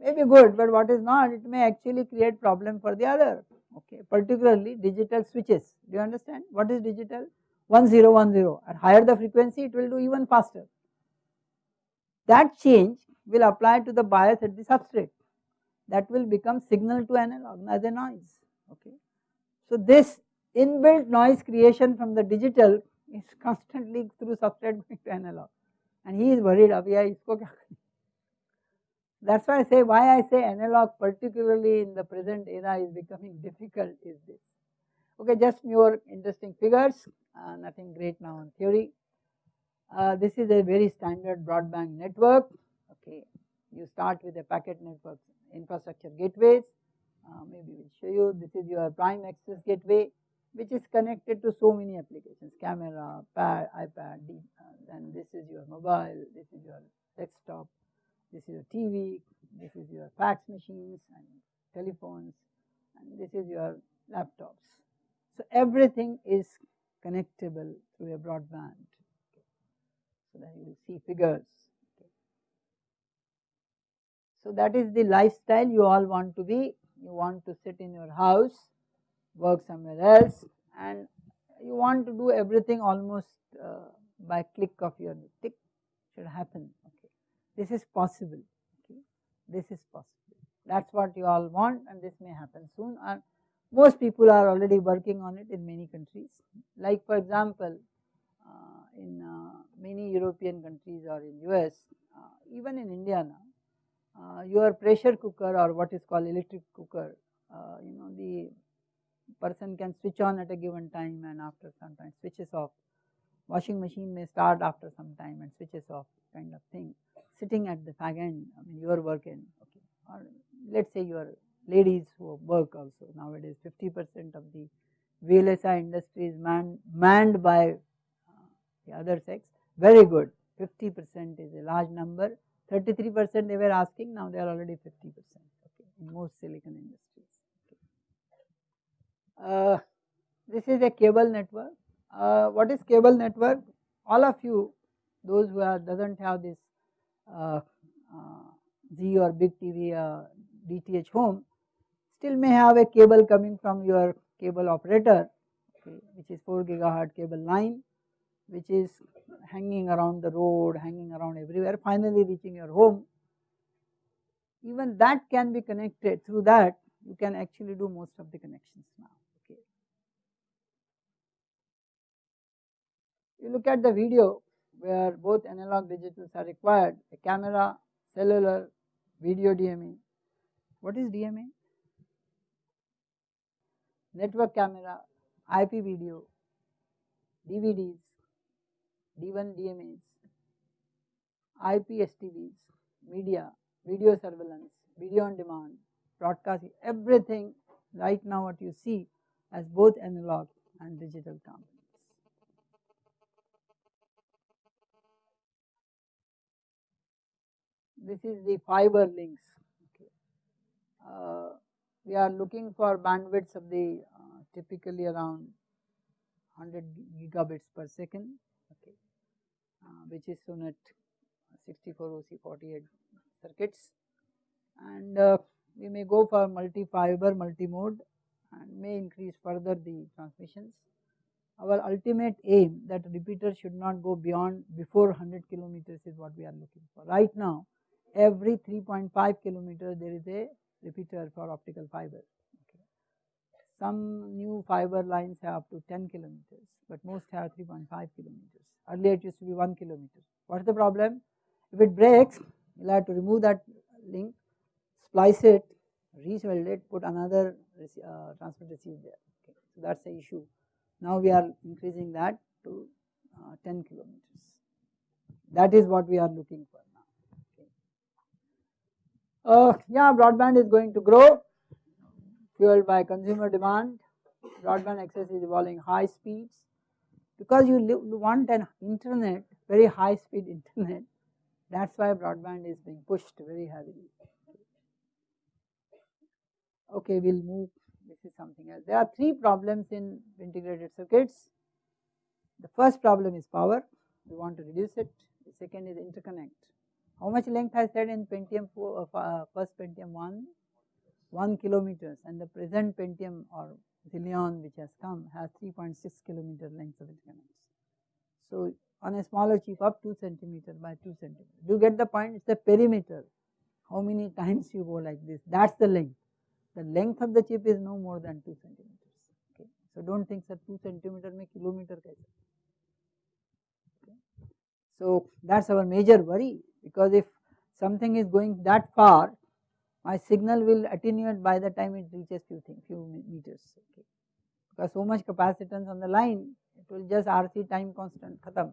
may be good but what is not it may actually create problem for the other. Okay particularly digital switches. Do you understand? What is digital? 1010 at higher the frequency it will do even faster. That change will apply to the bias at the substrate that will become signal to analog as a noise okay so this inbuilt noise creation from the digital is constantly through substrate going to analog and he is worried abhi isko kya that is why I say why I say analog particularly in the present era is becoming difficult is this. Okay, just more interesting figures, uh, nothing great now on theory. Uh, this is a very standard broadband network. Okay, you start with a packet network infrastructure gateways. Uh, maybe we'll show you. This is your prime access gateway, which is connected to so many applications: camera, pad, iPad. Then this is your mobile. This is your desktop this is your TV, this is your fax machines and telephones and this is your laptops. So everything is connectable through a broadband. So that you will see figures. So that is the lifestyle you all want to be. You want to sit in your house, work somewhere else and you want to do everything almost uh, by click of your tick should happen Okay. this is possible, okay. this is possible. That is what you all want and this may happen soon and most people are already working on it in many countries. Like for example, uh, in uh, many European countries or in US, uh, even in India now, your pressure cooker or what is called electric cooker, uh, you know the person can switch on at a given time and after some time switches off. Washing machine may start after some time and switches off kind of thing. Sitting at the fag end, I mean your work end, okay, or let us say your ladies who work also. Nowadays 50 percent of the VLSI industry is manned, manned by uh, the other sex, very good, 50 percent is a large number, 33 percent they were asking, now they are already 50 percent okay, in most silicon industries. Okay. Uh, this is a cable network. Uh, what is cable network? All of you, those who are doesn't have this uh, uh, or big TV DTH home still may have a cable coming from your cable operator okay, which is 4 gigahertz cable line which is hanging around the road, hanging around everywhere finally reaching your home. Even that can be connected through that you can actually do most of the connections now. Okay. You look at the video where both analog digitals are required, a camera, cellular, video DMA. What is DMA? Network camera, IP video. DVDs, D1 DMAs, IP STVs, media, video surveillance, video on demand, broadcasting, everything right now what you see as both analog and digital components. This is the fiber links. Okay. Uh, we are looking for bandwidths of the uh, typically around 100 gigabits per second, okay, which is shown at 64 OC48 circuits and uh, we may go for multi-fiber, multi-mode and may increase further the transmissions. Our ultimate aim that repeater should not go beyond before 100 kilometers is what we are looking for. Right now every 3.5 kilometer there is a repeater for optical fiber. Okay. Some new fiber lines have up to 10 kilometers but most have 3.5 kilometers. Earlier it used to be 1 kilometer. What is the problem? If it breaks you will have to remove that link splice it, resweld it, put another uh, transmit receive there. Okay. So that's the issue. Now we are increasing that to uh, 10 kilometers. That is what we are looking for now. Okay. Uh, yeah, broadband is going to grow, fueled by consumer demand. Broadband access is evolving high speeds because you want an internet, very high speed internet. That's why broadband is being pushed very heavily okay we will move this is something else. There are three problems in integrated circuits. The first problem is power, we want to reduce it. The second is interconnect. How much length I said in Pentium 4, uh, uh, first Pentium 1? 1 kilometers and the present Pentium or the Leon which has come has 3.6 kilometer length of interconnects. So on a smaller chip up 2 centimeter by 2 centimeter. Do you get the point? It's the perimeter. How many times you go like this? That's the length. The length of the chip is no more than 2 centimeters. Okay. So don't think that 2 centimeter may kilometer okay. So that's our major worry because if something is going that far, my signal will attenuate by the time it reaches few thing, few meters okay. because so much capacitance on the line it will just RC time constant खत्म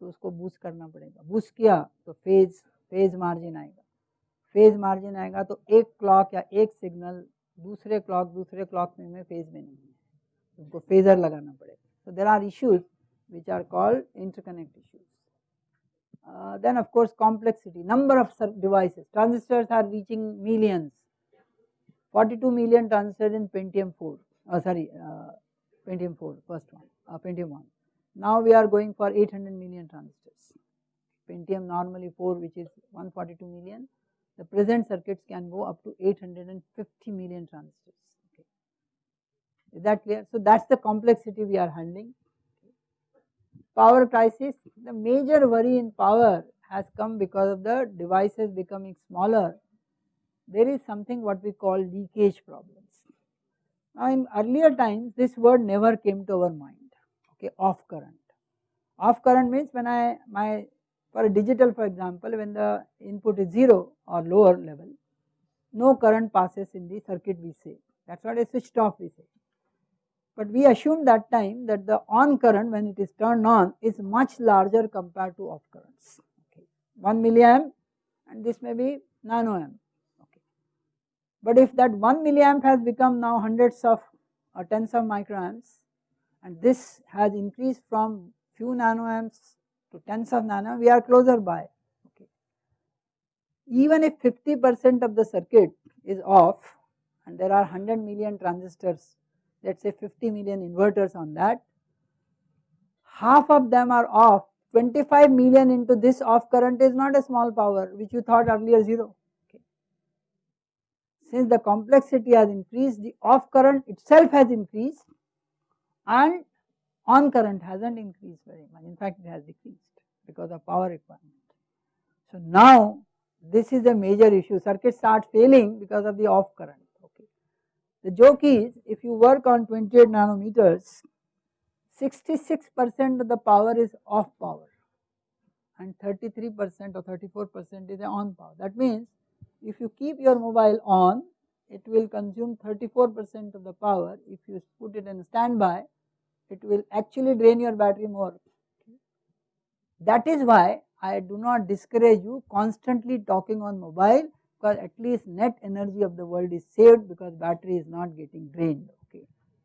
तो उसको boost करना पड़ेगा boost किया तो phase phase margin आएगा phase margin आएगा तो एक क्लॉक या एक सिग्नल दूसरे क्लॉक दूसरे क्लॉक में, में फ़ेज़ में नहीं है उनको फेजर लगाना पड़ेगा so there are issues which are called interconnect issues uh, then of course complexity number of devices transistors are reaching millions 42 million transistors in Pentium 4 oh sorry uh, Pentium 4 first one uh, Pentium 1 now we are going for 800 million transistors Pentium normally 4 which is 142 million the present circuits can go up to 850 million transistors. Okay. Is that clear? So that's the complexity we are handling. Power crisis, the major worry in power has come because of the devices becoming smaller. There is something what we call leakage problems. Now in earlier times this word never came to our mind, okay, off current. Off current means when I my for a digital for example when the input is 0 or lower level, no current passes in the circuit we say that is what a switched off we say. But we assume that time that the on current when it is turned on is much larger compared to off currents okay 1 milliamp and this may be nano amp okay. But if that 1 milliamp has become now hundreds of or tens of microamps and this has increased from few nanoamps to tens of nano we are closer by okay. Even if 50 percent of the circuit is off and there are 100 million transistors let us say 50 million inverters on that half of them are off 25 million into this off current is not a small power which you thought earlier 0 okay. Since the complexity has increased the off current itself has increased and on current has not increased very much in fact it has decreased because of power requirement. So now this is a major issue circuit start failing because of the off current. The joke is if you work on 28 nanometers 66 percent of the power is off power and 33 percent or 34 percent is on power that means if you keep your mobile on it will consume 34 percent of the power if you put it in standby it will actually drain your battery more. That is why I do not discourage you constantly talking on mobile because at least net energy of the world is saved because battery is not getting drained. Okay,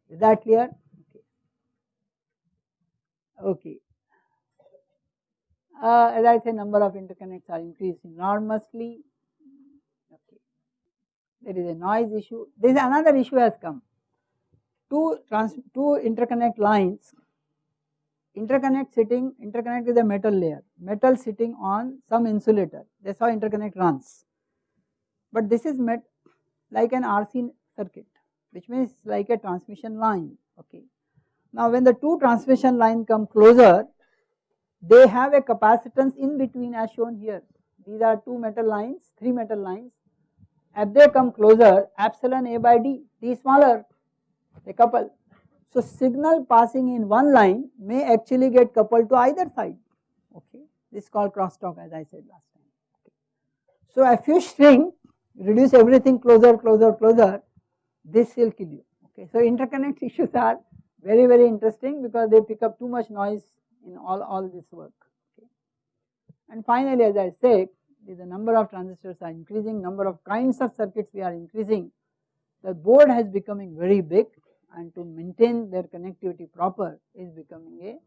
is that clear? Okay. Okay. Uh, as I say, number of interconnects are increasing enormously. Okay. There is a noise issue. There is another issue has come. Two trans two interconnect lines interconnect sitting, interconnect is a metal layer, metal sitting on some insulator, that's how interconnect runs. But this is met like an RC circuit, which means like a transmission line, okay. Now when the two transmission line come closer, they have a capacitance in between as shown here. These are two metal lines, three metal lines. As they come closer, epsilon A by D, D smaller, they couple so signal passing in one line may actually get coupled to either side, okay. This is called crosstalk as I said last time. Okay. So if you shrink, reduce everything closer, closer, closer, this will kill you, okay. So interconnect issues are very, very interesting because they pick up too much noise in all, all this work, okay. And finally, as I said, the number of transistors are increasing, number of kinds of circuits we are increasing, the board has becoming very big and to maintain their connectivity proper is becoming a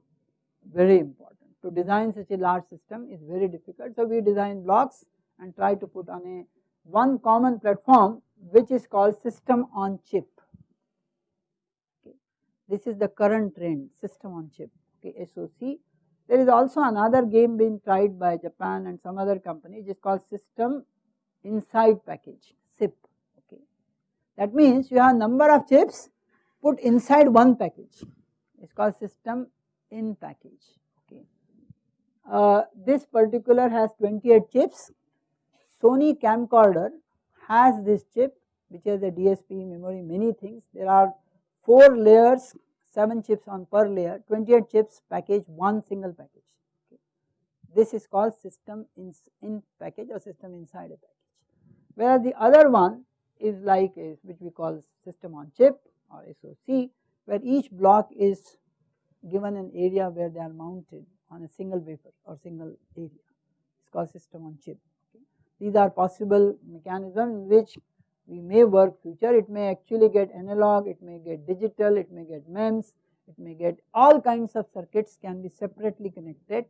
very important. To design such a large system is very difficult. So we design blocks and try to put on a one common platform which is called system on chip. Okay. This is the current trend system on chip okay, SOC. There is also another game being tried by Japan and some other company which is called system inside package SIP. Okay. That means you have number of chips put inside one package. It's called system in package. Okay. Uh, this particular has 28 chips. Sony camcorder has this chip which has a DSP memory, many things. There are four layers, seven chips on per layer, 28 chips package, one single package. Okay. This is called system in, in package or system inside a package. Whereas the other one is like a, which we call system on chip or SOC where each block is given an area where they are mounted on a single wafer or single area. It's called system on chip. These are possible mechanisms which we may work future. It may actually get analog, it may get digital, it may get MEMS, it may get all kinds of circuits can be separately connected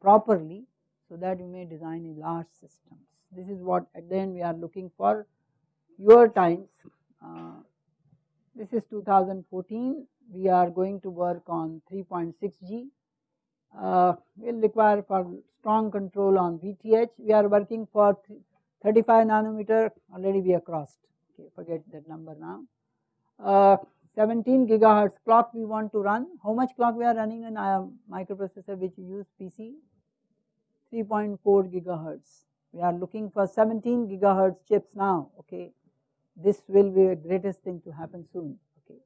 properly so that you may design a large systems. This is what at the end we are looking for your times uh, this is 2014. We are going to work on 3.6G. Uh, will require for strong control on VTH. We are working for 35 nanometer. Already we have crossed. Okay, forget that number now. Uh, 17 gigahertz clock we want to run. How much clock we are running in our microprocessor which use PC? 3.4 gigahertz. We are looking for 17 gigahertz chips now. Okay, this will be the greatest thing to happen soon. Okay.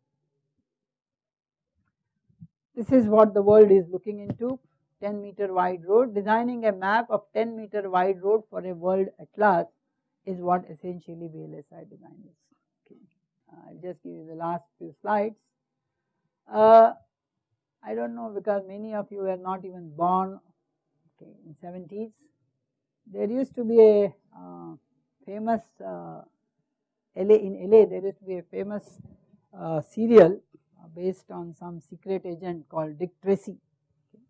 This is what the world is looking into 10 meter wide road. Designing a map of 10 meter wide road for a world atlas is what essentially VLSI design is. Okay. Uh, I'll just give you the last few slides. Uh, I don't know because many of you were not even born okay, in 70s. There used to be a uh, famous uh, LA in LA there used to be a famous uh, serial based on some secret agent called Dick Tracy. Okay.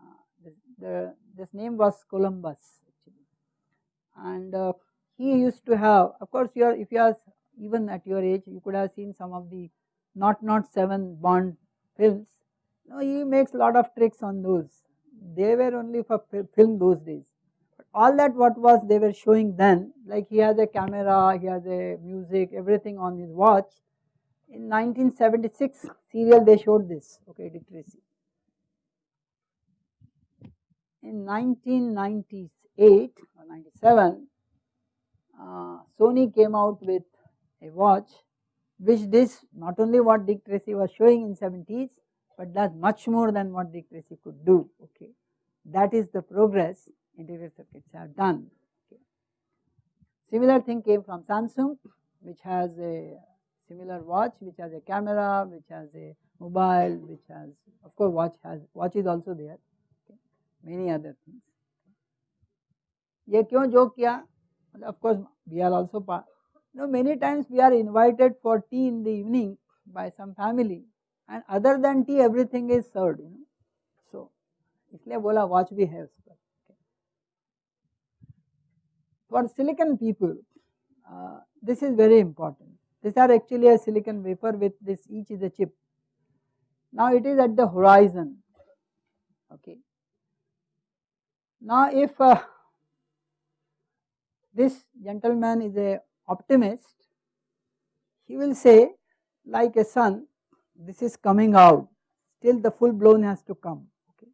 Uh, this, the, this name was Columbus actually. and uh, he used to have of course you are if you are even at your age you could have seen some of the not not 7 Bond films. No, he makes lot of tricks on those. They were only for film those days all that what was they were showing then like he has a camera, he has a music everything on his watch. In 1976 serial they showed this okay Dick Tracy. In 1998 or 97 uh, Sony came out with a watch which this not only what Dick Tracy was showing in 70s but does much more than what Dick Tracy could do okay. That is the progress interior circuits have done. Okay. Similar thing came from Samsung which has a similar watch which has a camera, which has a mobile which has of course watch has watch is also there okay. many other things ये क्यों joke किया of course we are also part you know many times we are invited for tea in the evening by some family and other than tea everything is served you know so इसलिए बोला watch भी है उसका for silicon people uh, this is very important these are actually a silicon wafer with this each is a chip. Now it is at the horizon. Okay. Now if uh, this gentleman is a optimist he will say like a sun this is coming out. Still the full blown has to come. Okay.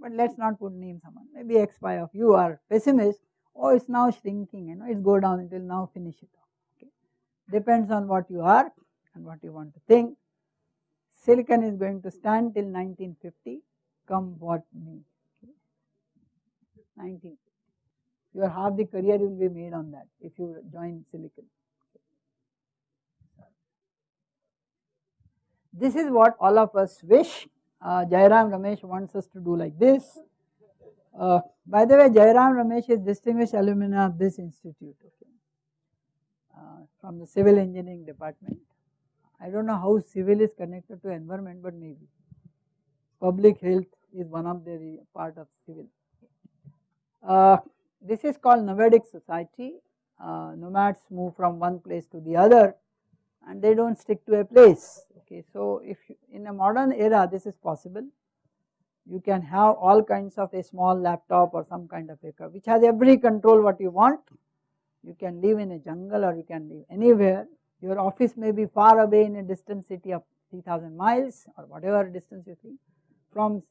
But let us not put names someone maybe x y of you are pessimist. Oh it's now shrinking you know it's go down will now finish it depends on what you are and what you want to think. Silicon is going to stand till 1950 come what may. Okay. 1950 your half the career will be made on that if you join silicon. This is what all of us wish. Uh, Jairam Ramesh wants us to do like this. Uh, by the way Jairam Ramesh is distinguished alumni of this institute from the civil engineering department. I do not know how civil is connected to environment but maybe. Public health is one of the part of civil. Uh, this is called nomadic society, uh, nomads move from one place to the other and they do not stick to a place. Okay. So if you, in a modern era this is possible, you can have all kinds of a small laptop or some kind of a car which has every control what you want, you can live in a jungle or you can live anywhere. Your office may be far away in a distant city of 3000 miles or whatever distance you think from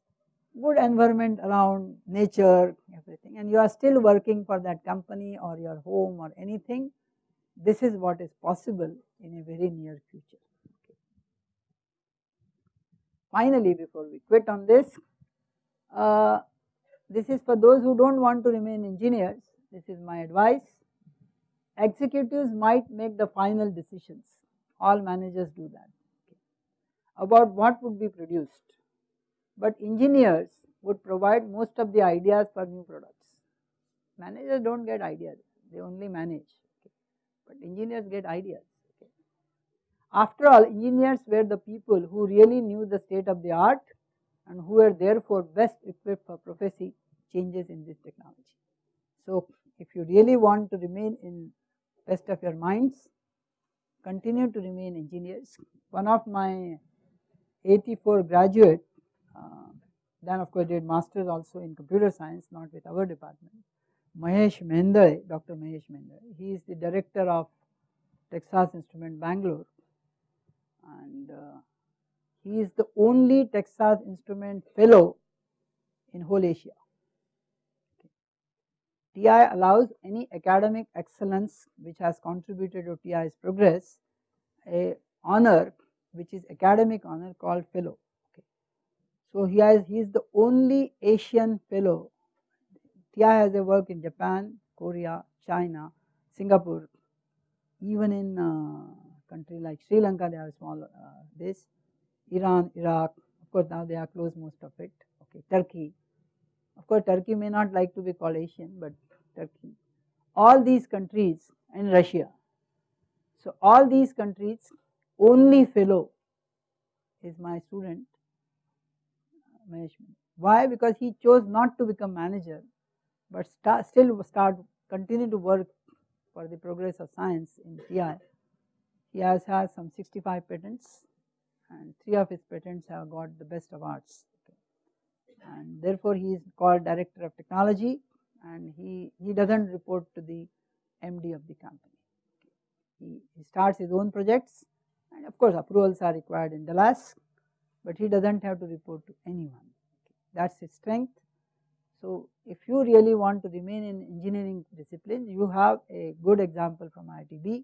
good environment around nature everything. And you are still working for that company or your home or anything. This is what is possible in a very near future. Okay. Finally before we quit on this, uh, this is for those who do not want to remain engineers, this is my advice executives might make the final decisions, all managers do that. About what would be produced, but engineers would provide most of the ideas for new products. Managers do not get ideas, they only manage, but engineers get ideas. After all, engineers were the people who really knew the state of the art and who were therefore best equipped for prophecy changes in this technology. So, if you really want to remain in best of your minds, continue to remain engineers. One of my 84 graduate, uh, then of course did masters also in computer science, not with our department. Mahesh Mehendale, Dr. Mahesh Mehendale, he is the director of Texas Instrument Bangalore and uh, he is the only Texas Instrument fellow in whole Asia. TI allows any academic excellence which has contributed to TI's progress a honor which is academic honor called fellow. Okay. So he has he is the only Asian fellow. TI has a work in Japan, Korea, China, Singapore, even in uh, country like Sri Lanka they have small uh, base, Iran, Iraq, of course now they are closed most of it, okay, Turkey, of course, Turkey may not like to be called Asian, but Turkey, all these countries and Russia. So, all these countries only fellow is my student management. Why? Because he chose not to become manager, but start, still start continue to work for the progress of science in TI. He has had some 65 patents and three of his patents have got the best awards and therefore he is called director of technology and he, he does not report to the MD of the company. He, he starts his own projects and of course approvals are required in Dallas, but he does not have to report to anyone. That is his strength. So, if you really want to remain in engineering disciplines, you have a good example from ITB.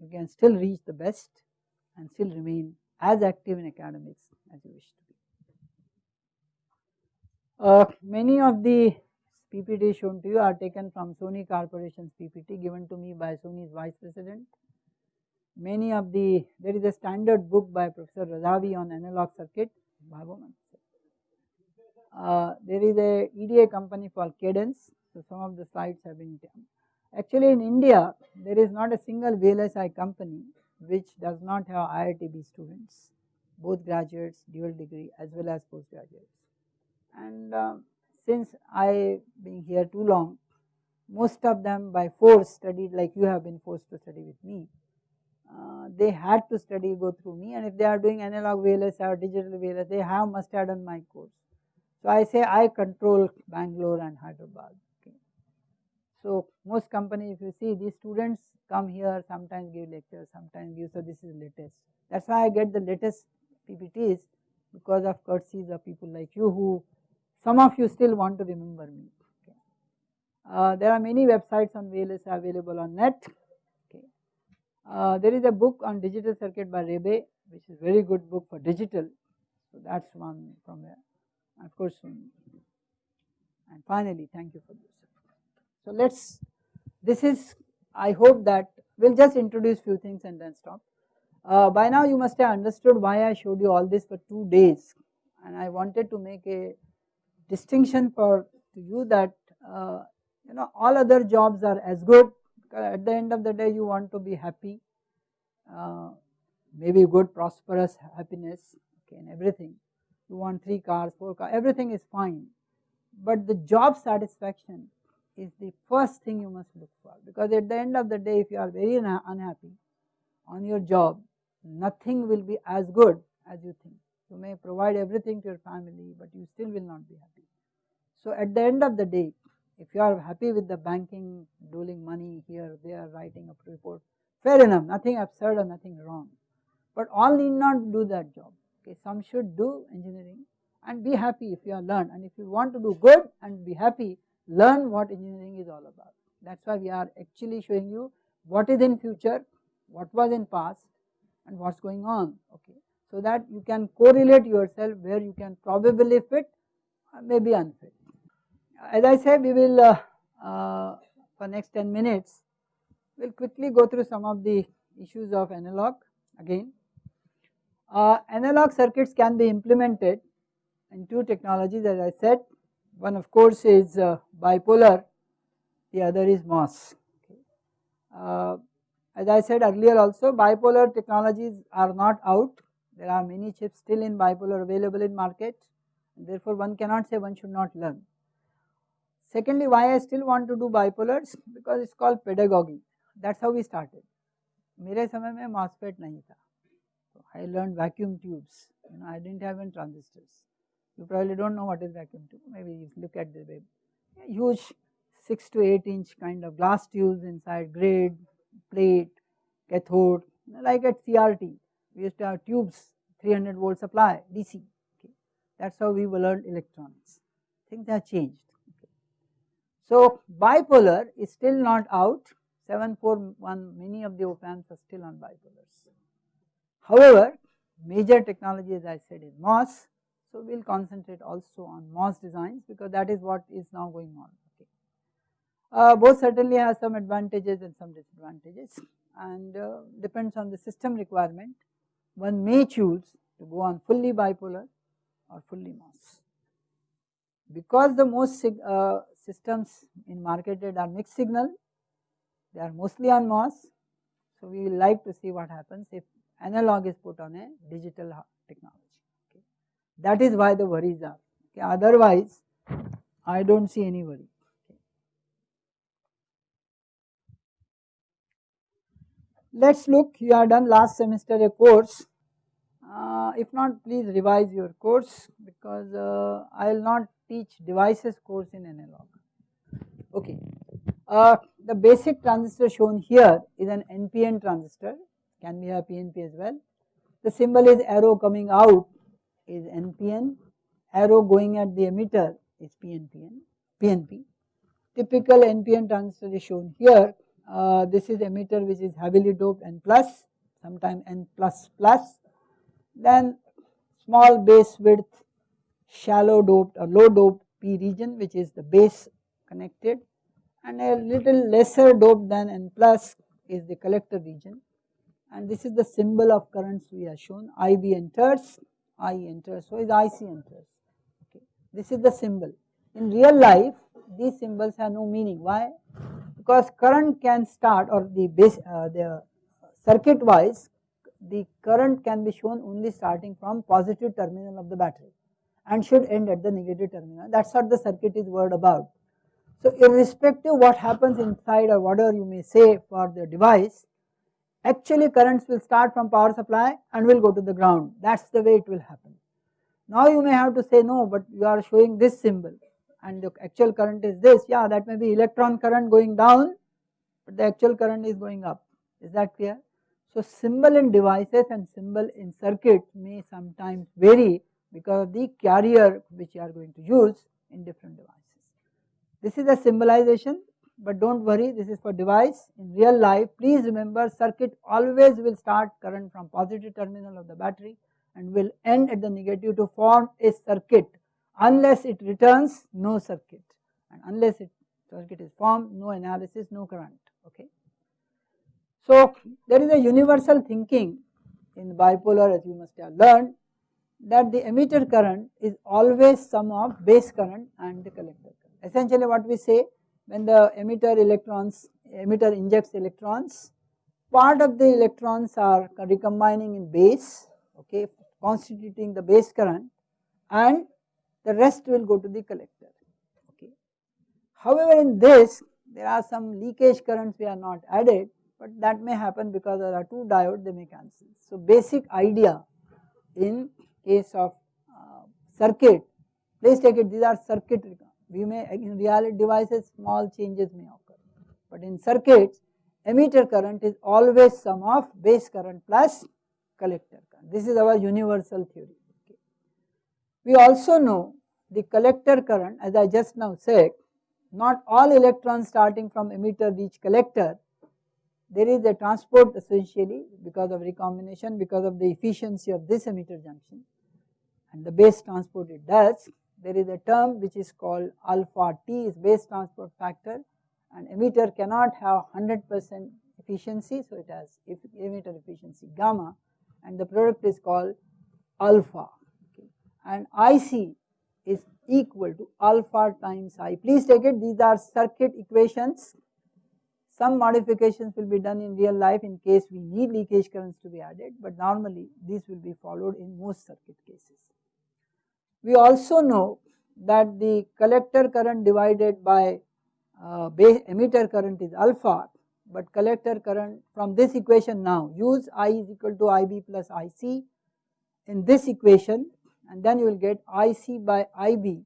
You can still reach the best and still remain as active in academics as you wish to. Uh, many of the PPT shown to you are taken from Sony Corporation's PPT given to me by Sony's Vice President. many of the there is a standard book by Professor Razavi on analog circuit. Uh, there is a EDA company called Cadence. So some of the slides have been done. Actually in India there is not a single VLSI company which does not have IITB students both graduates dual degree as well as postgraduates. And uh, since I being here too long most of them by force studied like you have been forced to study with me. Uh, they had to study go through me and if they are doing analog VLS or digital VLS they have must have done my course. So I say I control Bangalore and Hyderabad. Okay. So most companies if you see these students come here sometimes give lectures sometimes give so this is latest. That is why I get the latest PPTs because of courtesies of people like you who some of you still want to remember me. Uh, there are many websites on VLS available on net. Okay. Uh, there is a book on digital circuit by Rabaey which is very good book for digital. So that is one from there. Of course, um, and finally thank you for this. So let us, this is I hope that we will just introduce few things and then stop. Uh, by now you must have understood why I showed you all this for 2 days and I wanted to make a distinction for to you that uh, you know all other jobs are as good at the end of the day you want to be happy uh, maybe good prosperous happiness okay and everything. You want 3 cars 4 cars everything is fine. But the job satisfaction is the first thing you must look for because at the end of the day if you are very unhappy on your job nothing will be as good as you think you may provide everything to your family but you still will not be happy so at the end of the day if you are happy with the banking, doling money here, there, writing a report, fair enough, nothing absurd or nothing wrong. But all need not do that job. Okay, some should do engineering and be happy if you are learned. And if you want to do good and be happy, learn what engineering is all about. That's why we are actually showing you what is in future, what was in past, and what's going on. Okay, so that you can correlate yourself where you can probably fit, maybe unfit. As I say we will uh, uh, for next 10 minutes we will quickly go through some of the issues of analog again. Uh, analog circuits can be implemented in two technologies as I said. One of course is uh, bipolar. The other is MOS. Uh, as I said earlier also bipolar technologies are not out there are many chips still in bipolar available in market therefore one cannot say one should not learn Secondly, why I still want to do bipolars because it's called pedagogy. That's how we started. मेरे समय में MOSFET नहीं था. So I learned vacuum tubes. You know, I didn't have any transistors. You probably don't know what is vacuum tube. Maybe you look at the web. Huge 6 to 8 inch kind of glass tubes inside, grid, plate, cathode, like at CRT. We used to have tubes, 300 volt supply, DC. Okay. That's how we learned electronics. Things have changed. So bipolar is still not out 741 many of the op amps are still on bipolars. However, major technology as I said is MOS. So we will concentrate also on MOS designs because that is what is now going on. Okay. Uh, both certainly have some advantages and some disadvantages and uh, depends on the system requirement. One may choose to go on fully bipolar or fully MOS. Because the most uh, systems in marketed are mixed signal, they are mostly on MOS. So, we will like to see what happens if analog is put on a digital technology. Okay. That is why the worries are. Okay. Otherwise, I do not see any worry. Okay. Let us look, you have done last semester a course. Uh, if not, please revise your course because uh, I will not teach devices course in analog. Okay. Uh, the basic transistor shown here is an NPN transistor, can be a PNP as well. The symbol is arrow coming out is NPN, arrow going at the emitter is PNPN, PNP. Typical NPN transistor is shown here. Uh, this is emitter which is heavily doped N plus, sometime N plus plus. Then small base width, shallow doped or low doped P region which is the base connected and a little lesser dope than N plus is the collector region and this is the symbol of currents we have shown IB enters, I enters, so is IC enters. Okay. This is the symbol. In real life, these symbols have no meaning. Why? Because current can start or the base, uh, the circuit wise, the current can be shown only starting from positive terminal of the battery and should end at the negative terminal. That's what the circuit is word about. So irrespective what happens inside or whatever you may say for the device, actually currents will start from power supply and will go to the ground. That's the way it will happen. Now you may have to say no, but you are showing this symbol and the actual current is this. Yeah, that may be electron current going down, but the actual current is going up. Is that clear? So symbol in devices and symbol in circuits may sometimes vary because of the carrier which you are going to use in different devices. This is a symbolization but do not worry this is for device in real life please remember circuit always will start current from positive terminal of the battery and will end at the negative to form a circuit unless it returns no circuit and unless it circuit is formed no analysis no current okay. So there is a universal thinking in bipolar as you must have learned that the emitter current is always sum of base current and the collector current. Essentially what we say when the emitter electrons, emitter injects electrons, part of the electrons are recombining in base, okay, constituting the base current and the rest will go to the collector, okay. However, in this there are some leakage currents we are not added, but that may happen because there are two diodes they may cancel. So, basic idea in case of uh, circuit, please take it these are circuit we may in reality devices small changes may occur, but in circuits emitter current is always sum of base current plus collector current. This is our universal theory. We also know the collector current as I just now said not all electrons starting from emitter reach collector. There is a transport essentially because of recombination because of the efficiency of this emitter junction. And the base transport it does there is a term which is called alpha T is base transport factor. And emitter cannot have 100 percent efficiency so it has emitter efficiency gamma. And the product is called alpha. And IC is equal to alpha times I. Please take it these are circuit equations some modifications will be done in real life in case we need leakage currents to be added but normally these will be followed in most circuit cases. We also know that the collector current divided by uh, emitter current is alpha, but collector current from this equation now use I is equal to IB plus IC in this equation and then you will get IC by IB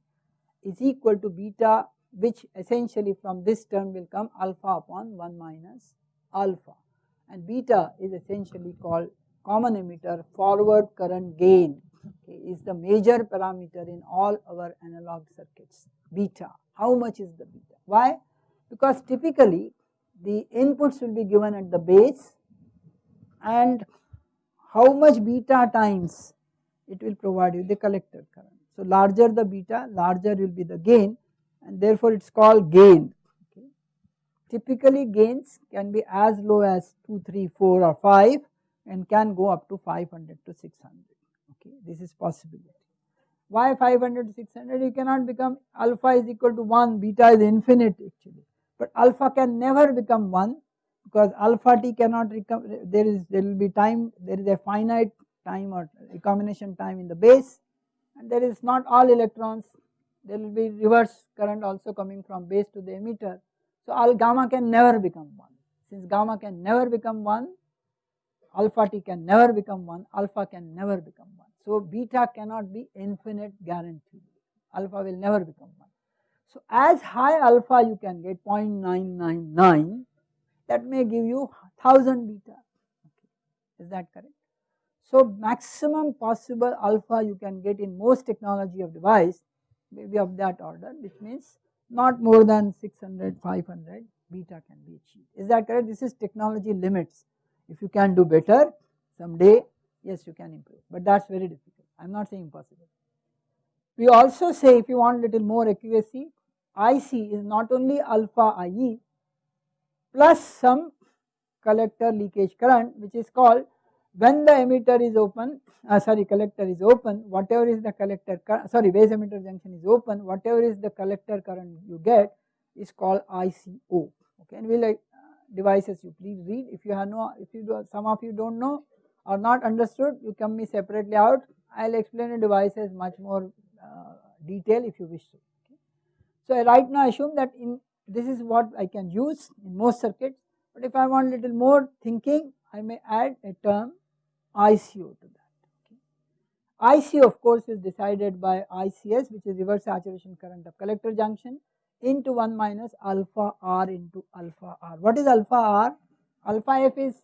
is equal to beta which essentially from this term will come alpha upon 1 minus alpha and beta is essentially called common emitter forward current gain okay, is the major parameter in all our analog circuits beta. How much is the beta? Why? Because typically the inputs will be given at the base and how much beta times it will provide you the collector current. So larger the beta, larger will be the gain and therefore it is called gain. Okay. Typically gains can be as low as 2, 3, 4 or 5 and can go up to 500 to 600 okay this is possibility. Why 500 to 600 you cannot become alpha is equal to 1 beta is infinite actually but alpha can never become 1 because alpha t cannot there is there will be time there is a finite time or recombination time in the base and there is not all electrons there will be reverse current also coming from base to the emitter. So all gamma can never become 1 since gamma can never become 1 alpha t can never become 1, alpha can never become 1. So beta cannot be infinite guaranteed, alpha will never become 1. So as high alpha you can get 0.999 that may give you 1000 beta, okay. is that correct? So maximum possible alpha you can get in most technology of device maybe of that order which means not more than 600, 500 beta can be achieved. Is that correct? This is technology limits. If you can do better someday, yes you can improve, but that is very difficult. I am not saying impossible. We also say if you want little more accuracy, IC is not only alpha IE plus some collector leakage current which is called when the emitter is open uh, sorry collector is open whatever is the collector sorry base emitter junction is open whatever is the collector current you get is called ICO okay and we like uh, devices you please read if you have no if you do some of you don't know or not understood you come me separately out I will explain the devices much more uh, detail if you wish to. Okay. So right now assume that in this is what I can use in most circuits but if I want little more thinking I may add a term ICO to that. Okay. ICO of course is decided by ICS which is reverse saturation current of collector junction into 1 minus alpha r into alpha r. What is alpha r? Alpha f is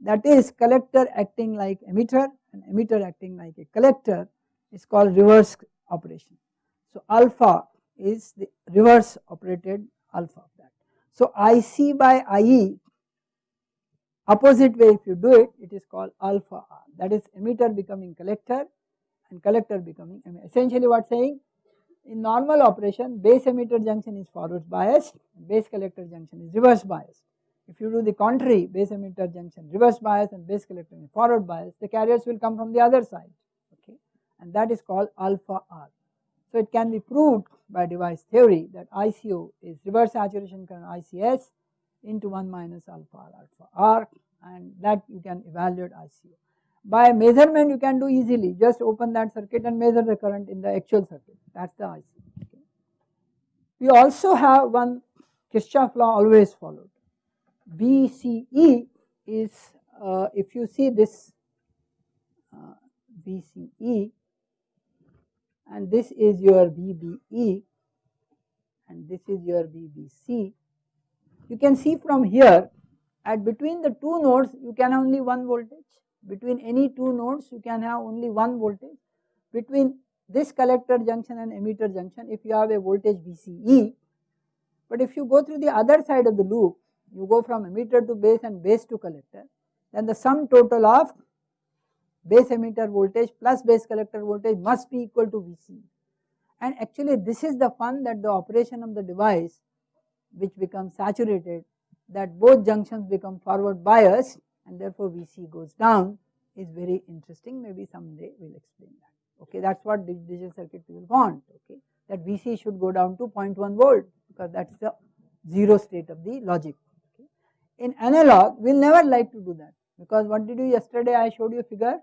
that is collector acting like emitter and emitter acting like a collector is called reverse operation. So alpha is the reverse operated alpha of that. So IC by IE opposite way if you do it, it is called alpha R that is emitter becoming collector and collector becoming. Essentially what saying in normal operation base emitter junction is forward biased, base collector junction is reverse biased. If you do the contrary base emitter junction reverse bias and base collector forward bias the carriers will come from the other side okay and that is called alpha R. So it can be proved by device theory that ICO is reverse saturation current ICS into 1 minus alpha R alpha R and that you can evaluate ICO. By measurement you can do easily just open that circuit and measure the current in the actual circuit that is the ICO. We also have one Kirchhoff law always followed. VCE is uh, if you see this uh, and this is your VBE and this is your VBC you can see from here at between the two nodes you can only one voltage. Between any two nodes you can have only one voltage. Between this collector junction and emitter junction if you have a voltage VCE but if you go through the other side of the loop you go from emitter to base and base to collector then the sum total of base emitter voltage plus base collector voltage must be equal to VCE and actually this is the fun that the operation of the device which becomes saturated that both junctions become forward biased and therefore VC goes down is very interesting. Maybe someday we will explain that. Okay that is what digital circuit will want okay? That VC should go down to 0.1 volt because that is the zero state of the logic okay. In analog we will never like to do that because what did you yesterday I showed you a figure.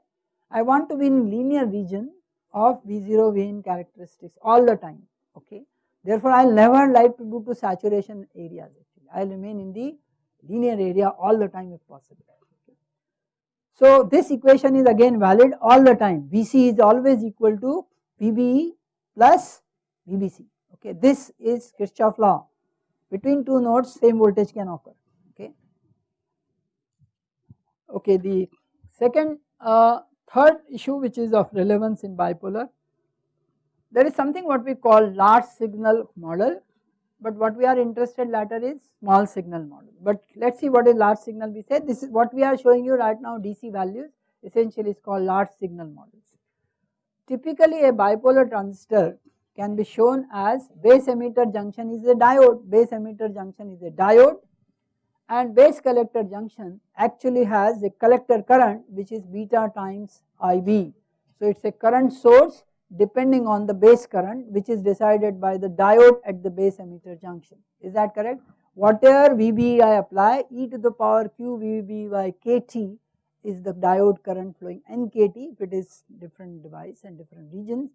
I want to be in linear region of V0 Vin characteristics all the time okay Therefore, I will never like to do to saturation areas actually. I will remain in the linear area all the time if possible. So, this equation is again valid all the time. Vc is always equal to Vbe plus Vbc. Okay, this is Kirchhoff law. Between two nodes, same voltage can occur. Okay. Okay, the second, uh, third issue which is of relevance in bipolar there is something what we call large signal model, but what we are interested later is small signal model. But let us see what is large signal we said this is what we are showing you right now DC values essentially is called large signal models. Typically a bipolar transistor can be shown as base emitter junction is a diode, base emitter junction is a diode and base collector junction actually has a collector current which is beta times IB. So it is a current source depending on the base current which is decided by the diode at the base emitter junction. Is that correct? Whatever VB I apply e to the power q VB by kT is the diode current flowing NKT if it is different device and different regions.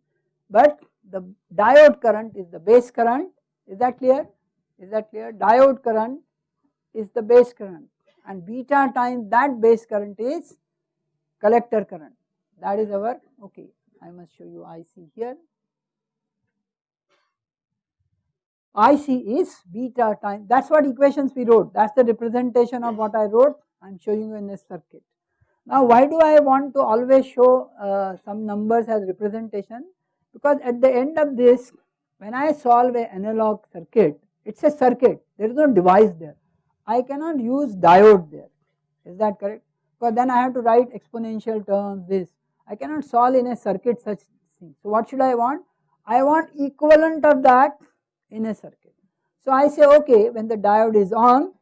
But the diode current is the base current is that clear? Is that clear? Diode current is the base current and beta times that base current is collector current that is our okay I must show you IC here. IC is beta time. That is what equations we wrote. That is the representation of what I wrote. I am showing you in this circuit. Now why do I want to always show uh, some numbers as representation? Because at the end of this when I solve a analog circuit it is a circuit. There is no device there. I cannot use diode there. Is that correct? Because then I have to write exponential terms this I cannot solve in a circuit such thing. So what should I want? I want equivalent of that in a circuit. So I say okay when the diode is on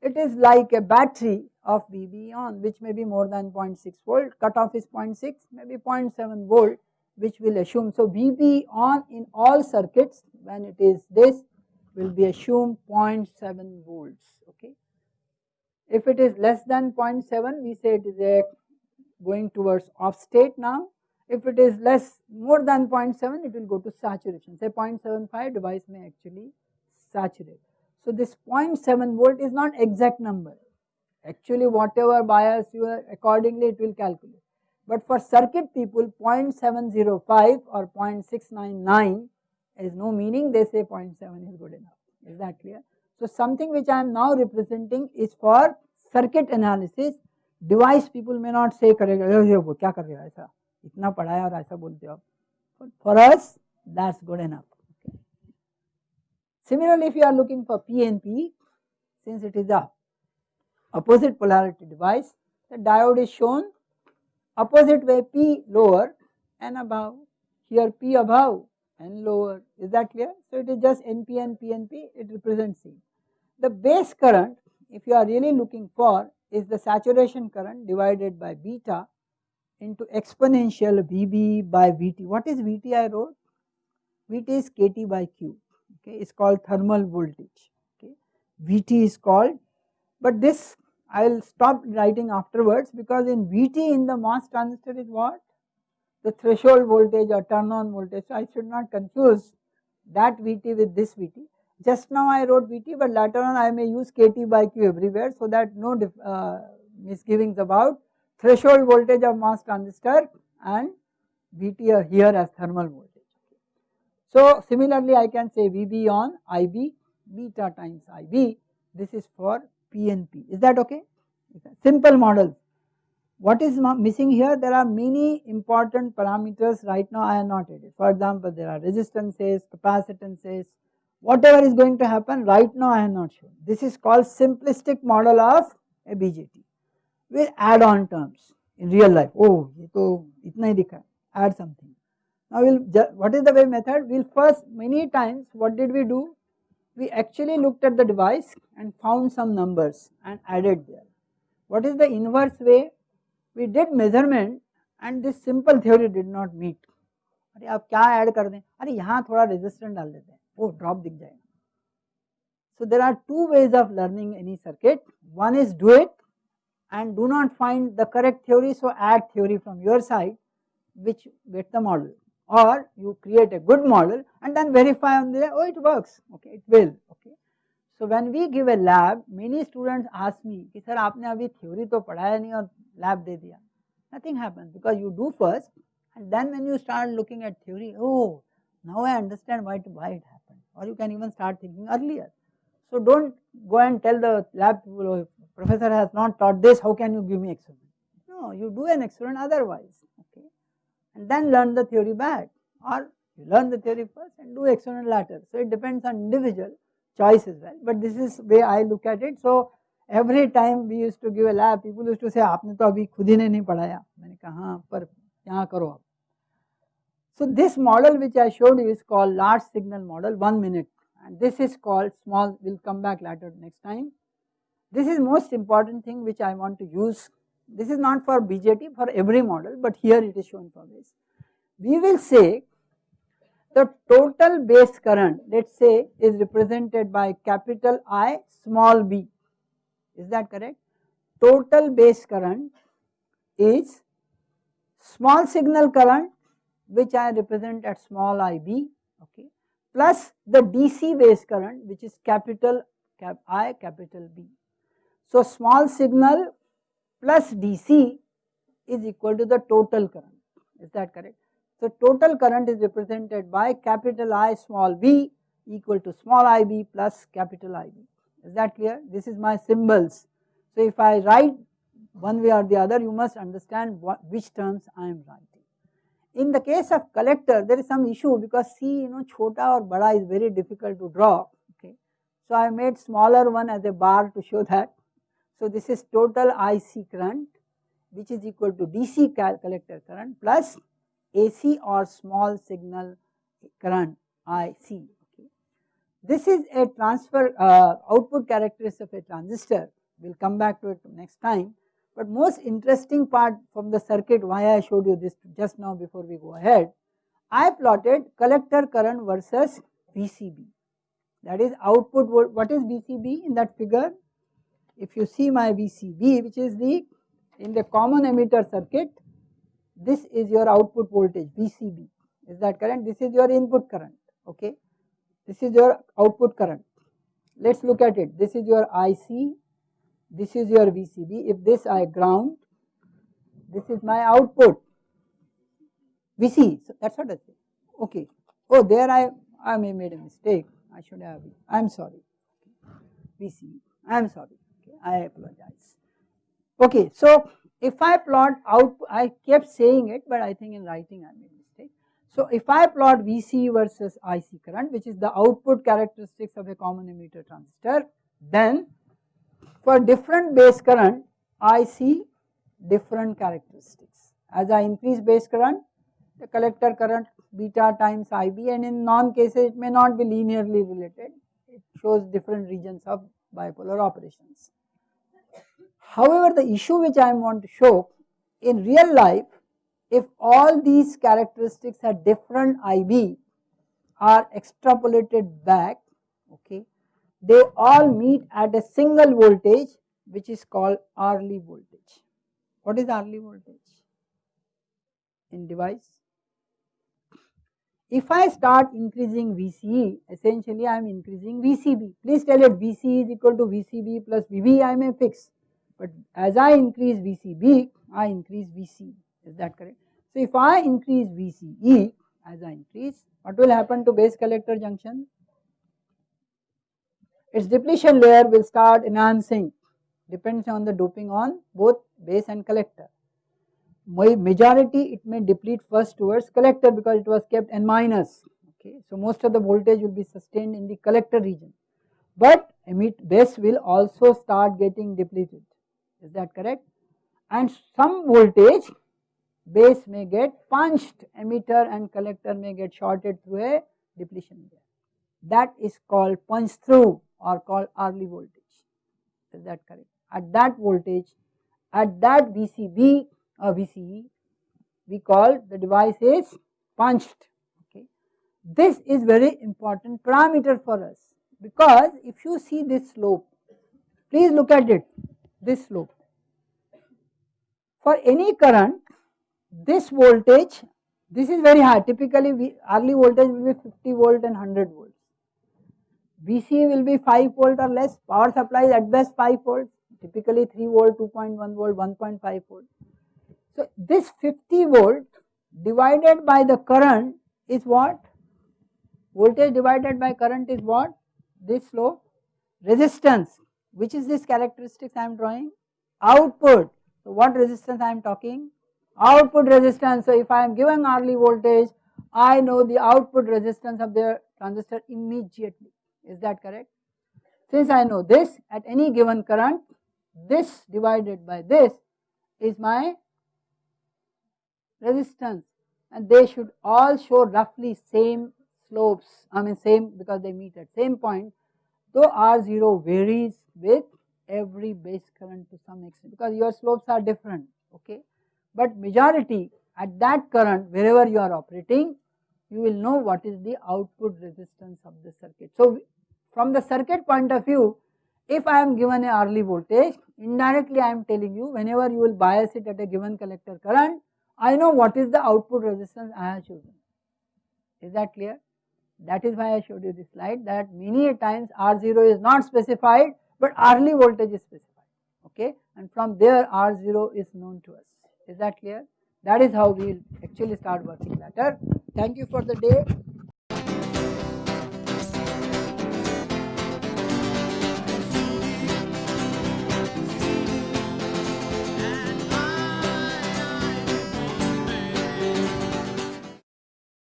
it is like a battery of VB on which may be more than 0.6 volt, cutoff is 0.6, maybe 0.7 volt which will assume. So, VB on in all circuits when it is this will be assumed 0.7 volts, okay. If it is less than 0.7 we say it is a going towards off state now. If it is less more than 0.7 it will go to saturation say 0.75 device may actually saturate. So, this 0.7 volt is not exact number actually whatever bias you are accordingly it will calculate. But for circuit people 0.705 or 0.699 is no meaning they say 0.7 is good enough is that clear. So, something which I am now representing is for circuit analysis device people may not say करेगा ये वो क्या कर रहे हो ऐसा इतना पढ़ाया और ऐसा बोलते हो for us that's good enough. Okay. Similarly, if you are looking for PNP since it is a opposite polarity device the diode is shown opposite way P lower and above here P above and lower is that clear. So, it is just NP and PNP it represents C. The base current if you are really looking for is the saturation current divided by beta into exponential VB by VT. What is VT I wrote? VT is KT by Q, okay, it's called thermal voltage, okay. VT is called, but this I will stop writing afterwards because in VT in the MOS transistor is what? The threshold voltage or turn on voltage, so I should not confuse that VT with this VT. Just now I wrote Vt but later on I may use Kt by Q everywhere so that no uh, misgivings about threshold voltage of MOS transistor and Vt here as thermal voltage. So similarly I can say Vb on Ib beta times Ib this is for PNP is that okay? Simple model. What is missing here? There are many important parameters right now I am not added. For example, there are resistances, capacitances, whatever is going to happen right now I have not shown. This is called simplistic model of a BJT with add on terms in real life. Oh, ये तो इतना ही दिखा add something. Now we'll what is the way method? We'll first many times what did we do? We actually looked at the device and found some numbers and added there. What is the inverse way? We did measurement and this simple theory did not meet. अरे आप क्या add कर दें अरे यहाँ थोड़ा resistant डाल देते हैं oh drop So there are two ways of learning any circuit. One is do it and do not find the correct theory, so add theory from your side which get the model. Or you create a good model and then verify on the oh it works. Okay it will. Okay. So when we give a lab many students ask me ki sir aapne abhi theory to padhaya nahi aur lab de diya? Nothing happens because you do first and then when you start looking at theory oh now i understand why it, why it happens or you can even start thinking earlier. So don't go and tell the lab people, oh, professor has not taught this, how can you give me experiment? No, you do an experiment otherwise, okay, and then learn the theory back or you learn the theory first and do experiment later. So it depends on individual choice as well, but this is way I look at it. So every time we used to give a lab, people used to say, आपने तो अभी खुद ही ने नहीं पढ़ाया मैंने कहा हाँ पर यहाँ करो आप so this model which I showed you is called large signal model 1 minute and this is called small we will come back later next time. This is most important thing which I want to use this is not for BJT for every model but here it is shown for this. We will say the total base current let us say is represented by capital I small b is that correct. Total base current is small signal current which I represent at small ib okay plus the DC base current which is capital cap I capital B. So small signal plus DC is equal to the total current is that correct. So total current is represented by capital I small b equal to small ib plus capital IB is that clear this is my symbols. So if I write one way or the other you must understand what which terms I am writing. In the case of collector, there is some issue because C, you know, chota or bada is very difficult to draw. Okay, so I made smaller one as a bar to show that. So this is total IC current, which is equal to DC collector current plus AC or small signal current IC. Okay. this is a transfer uh, output characteristic of a transistor. We will come back to it next time. But most interesting part from the circuit why I showed you this just now before we go ahead. I plotted collector current versus VCB. That is output, what is VCB in that figure? If you see my VCB which is the in the common emitter circuit, this is your output voltage VCB. Is that current This is your input current. Okay. This is your output current. Let us look at it. This is your IC, this is your VCB. If this I ground, this is my output VC. So that's what I say. Okay. Oh, there I I may made a mistake. I should have. I am sorry. VC. I am sorry. Okay. I apologize. Okay. So if I plot out, I kept saying it, but I think in writing I made a mistake. so if I plot Vc versus Ic current which is the output characteristics of a common emitter transistor then for different base current I see different characteristics. As I increase base current the collector current beta times IB and in non cases it may not be linearly related it shows different regions of bipolar operations. However the issue which I want to show in real life if all these characteristics at different IB are extrapolated back, they all meet at a single voltage which is called Early voltage. What is Early voltage in device? If I start increasing VCE, essentially I am increasing VCB. Please tell it VCE is equal to VCB plus VB I may fix. But as I increase VCB, I increase VC. Is that correct? So if I increase VCE as I increase, what will happen to base collector junction? Its depletion layer will start enhancing depends on the doping on both base and collector. Majority it may deplete first towards collector because it was kept n minus okay. So most of the voltage will be sustained in the collector region but emit base will also start getting depleted is that correct and some voltage base may get punched, emitter and collector may get shorted through a depletion layer. That is called punch through or called early voltage. Is that correct? At that voltage, at that VCB or uh, VCE, we call the device is punched. Okay. This is very important parameter for us because if you see this slope, please look at it, this slope. For any current, this voltage, this is very high typically we, early voltage will be 50 volt and 100 volts. VC will be 5 volt or less, power supply is at best 5 volt, typically 3 volt, 2.1 volt, 1.5 volt. So this 50 volt divided by the current is what? Voltage divided by current is what? This slope. Resistance, which is this characteristics I am drawing? Output. So what resistance I am talking? output resistance. So if I am given Early voltage, I know the output resistance of the transistor immediately. Is that correct? Since I know this at any given current, this divided by this is my resistance. And they should all show roughly same slopes, I mean same because they meet at same point, though R0 varies with every base current to some extent because your slopes are different, okay? But majority at that current wherever you are operating you will know what is the output resistance of the circuit. So from the circuit point of view if I am given a Early voltage indirectly I am telling you whenever you will bias it at a given collector current I know what is the output resistance I have chosen. Is that clear? That is why I showed you this slide that many times R0 is not specified but Early voltage is specified okay and from there R0 is known to us. Is that clear? That is how we will actually start working later. Thank you for the day.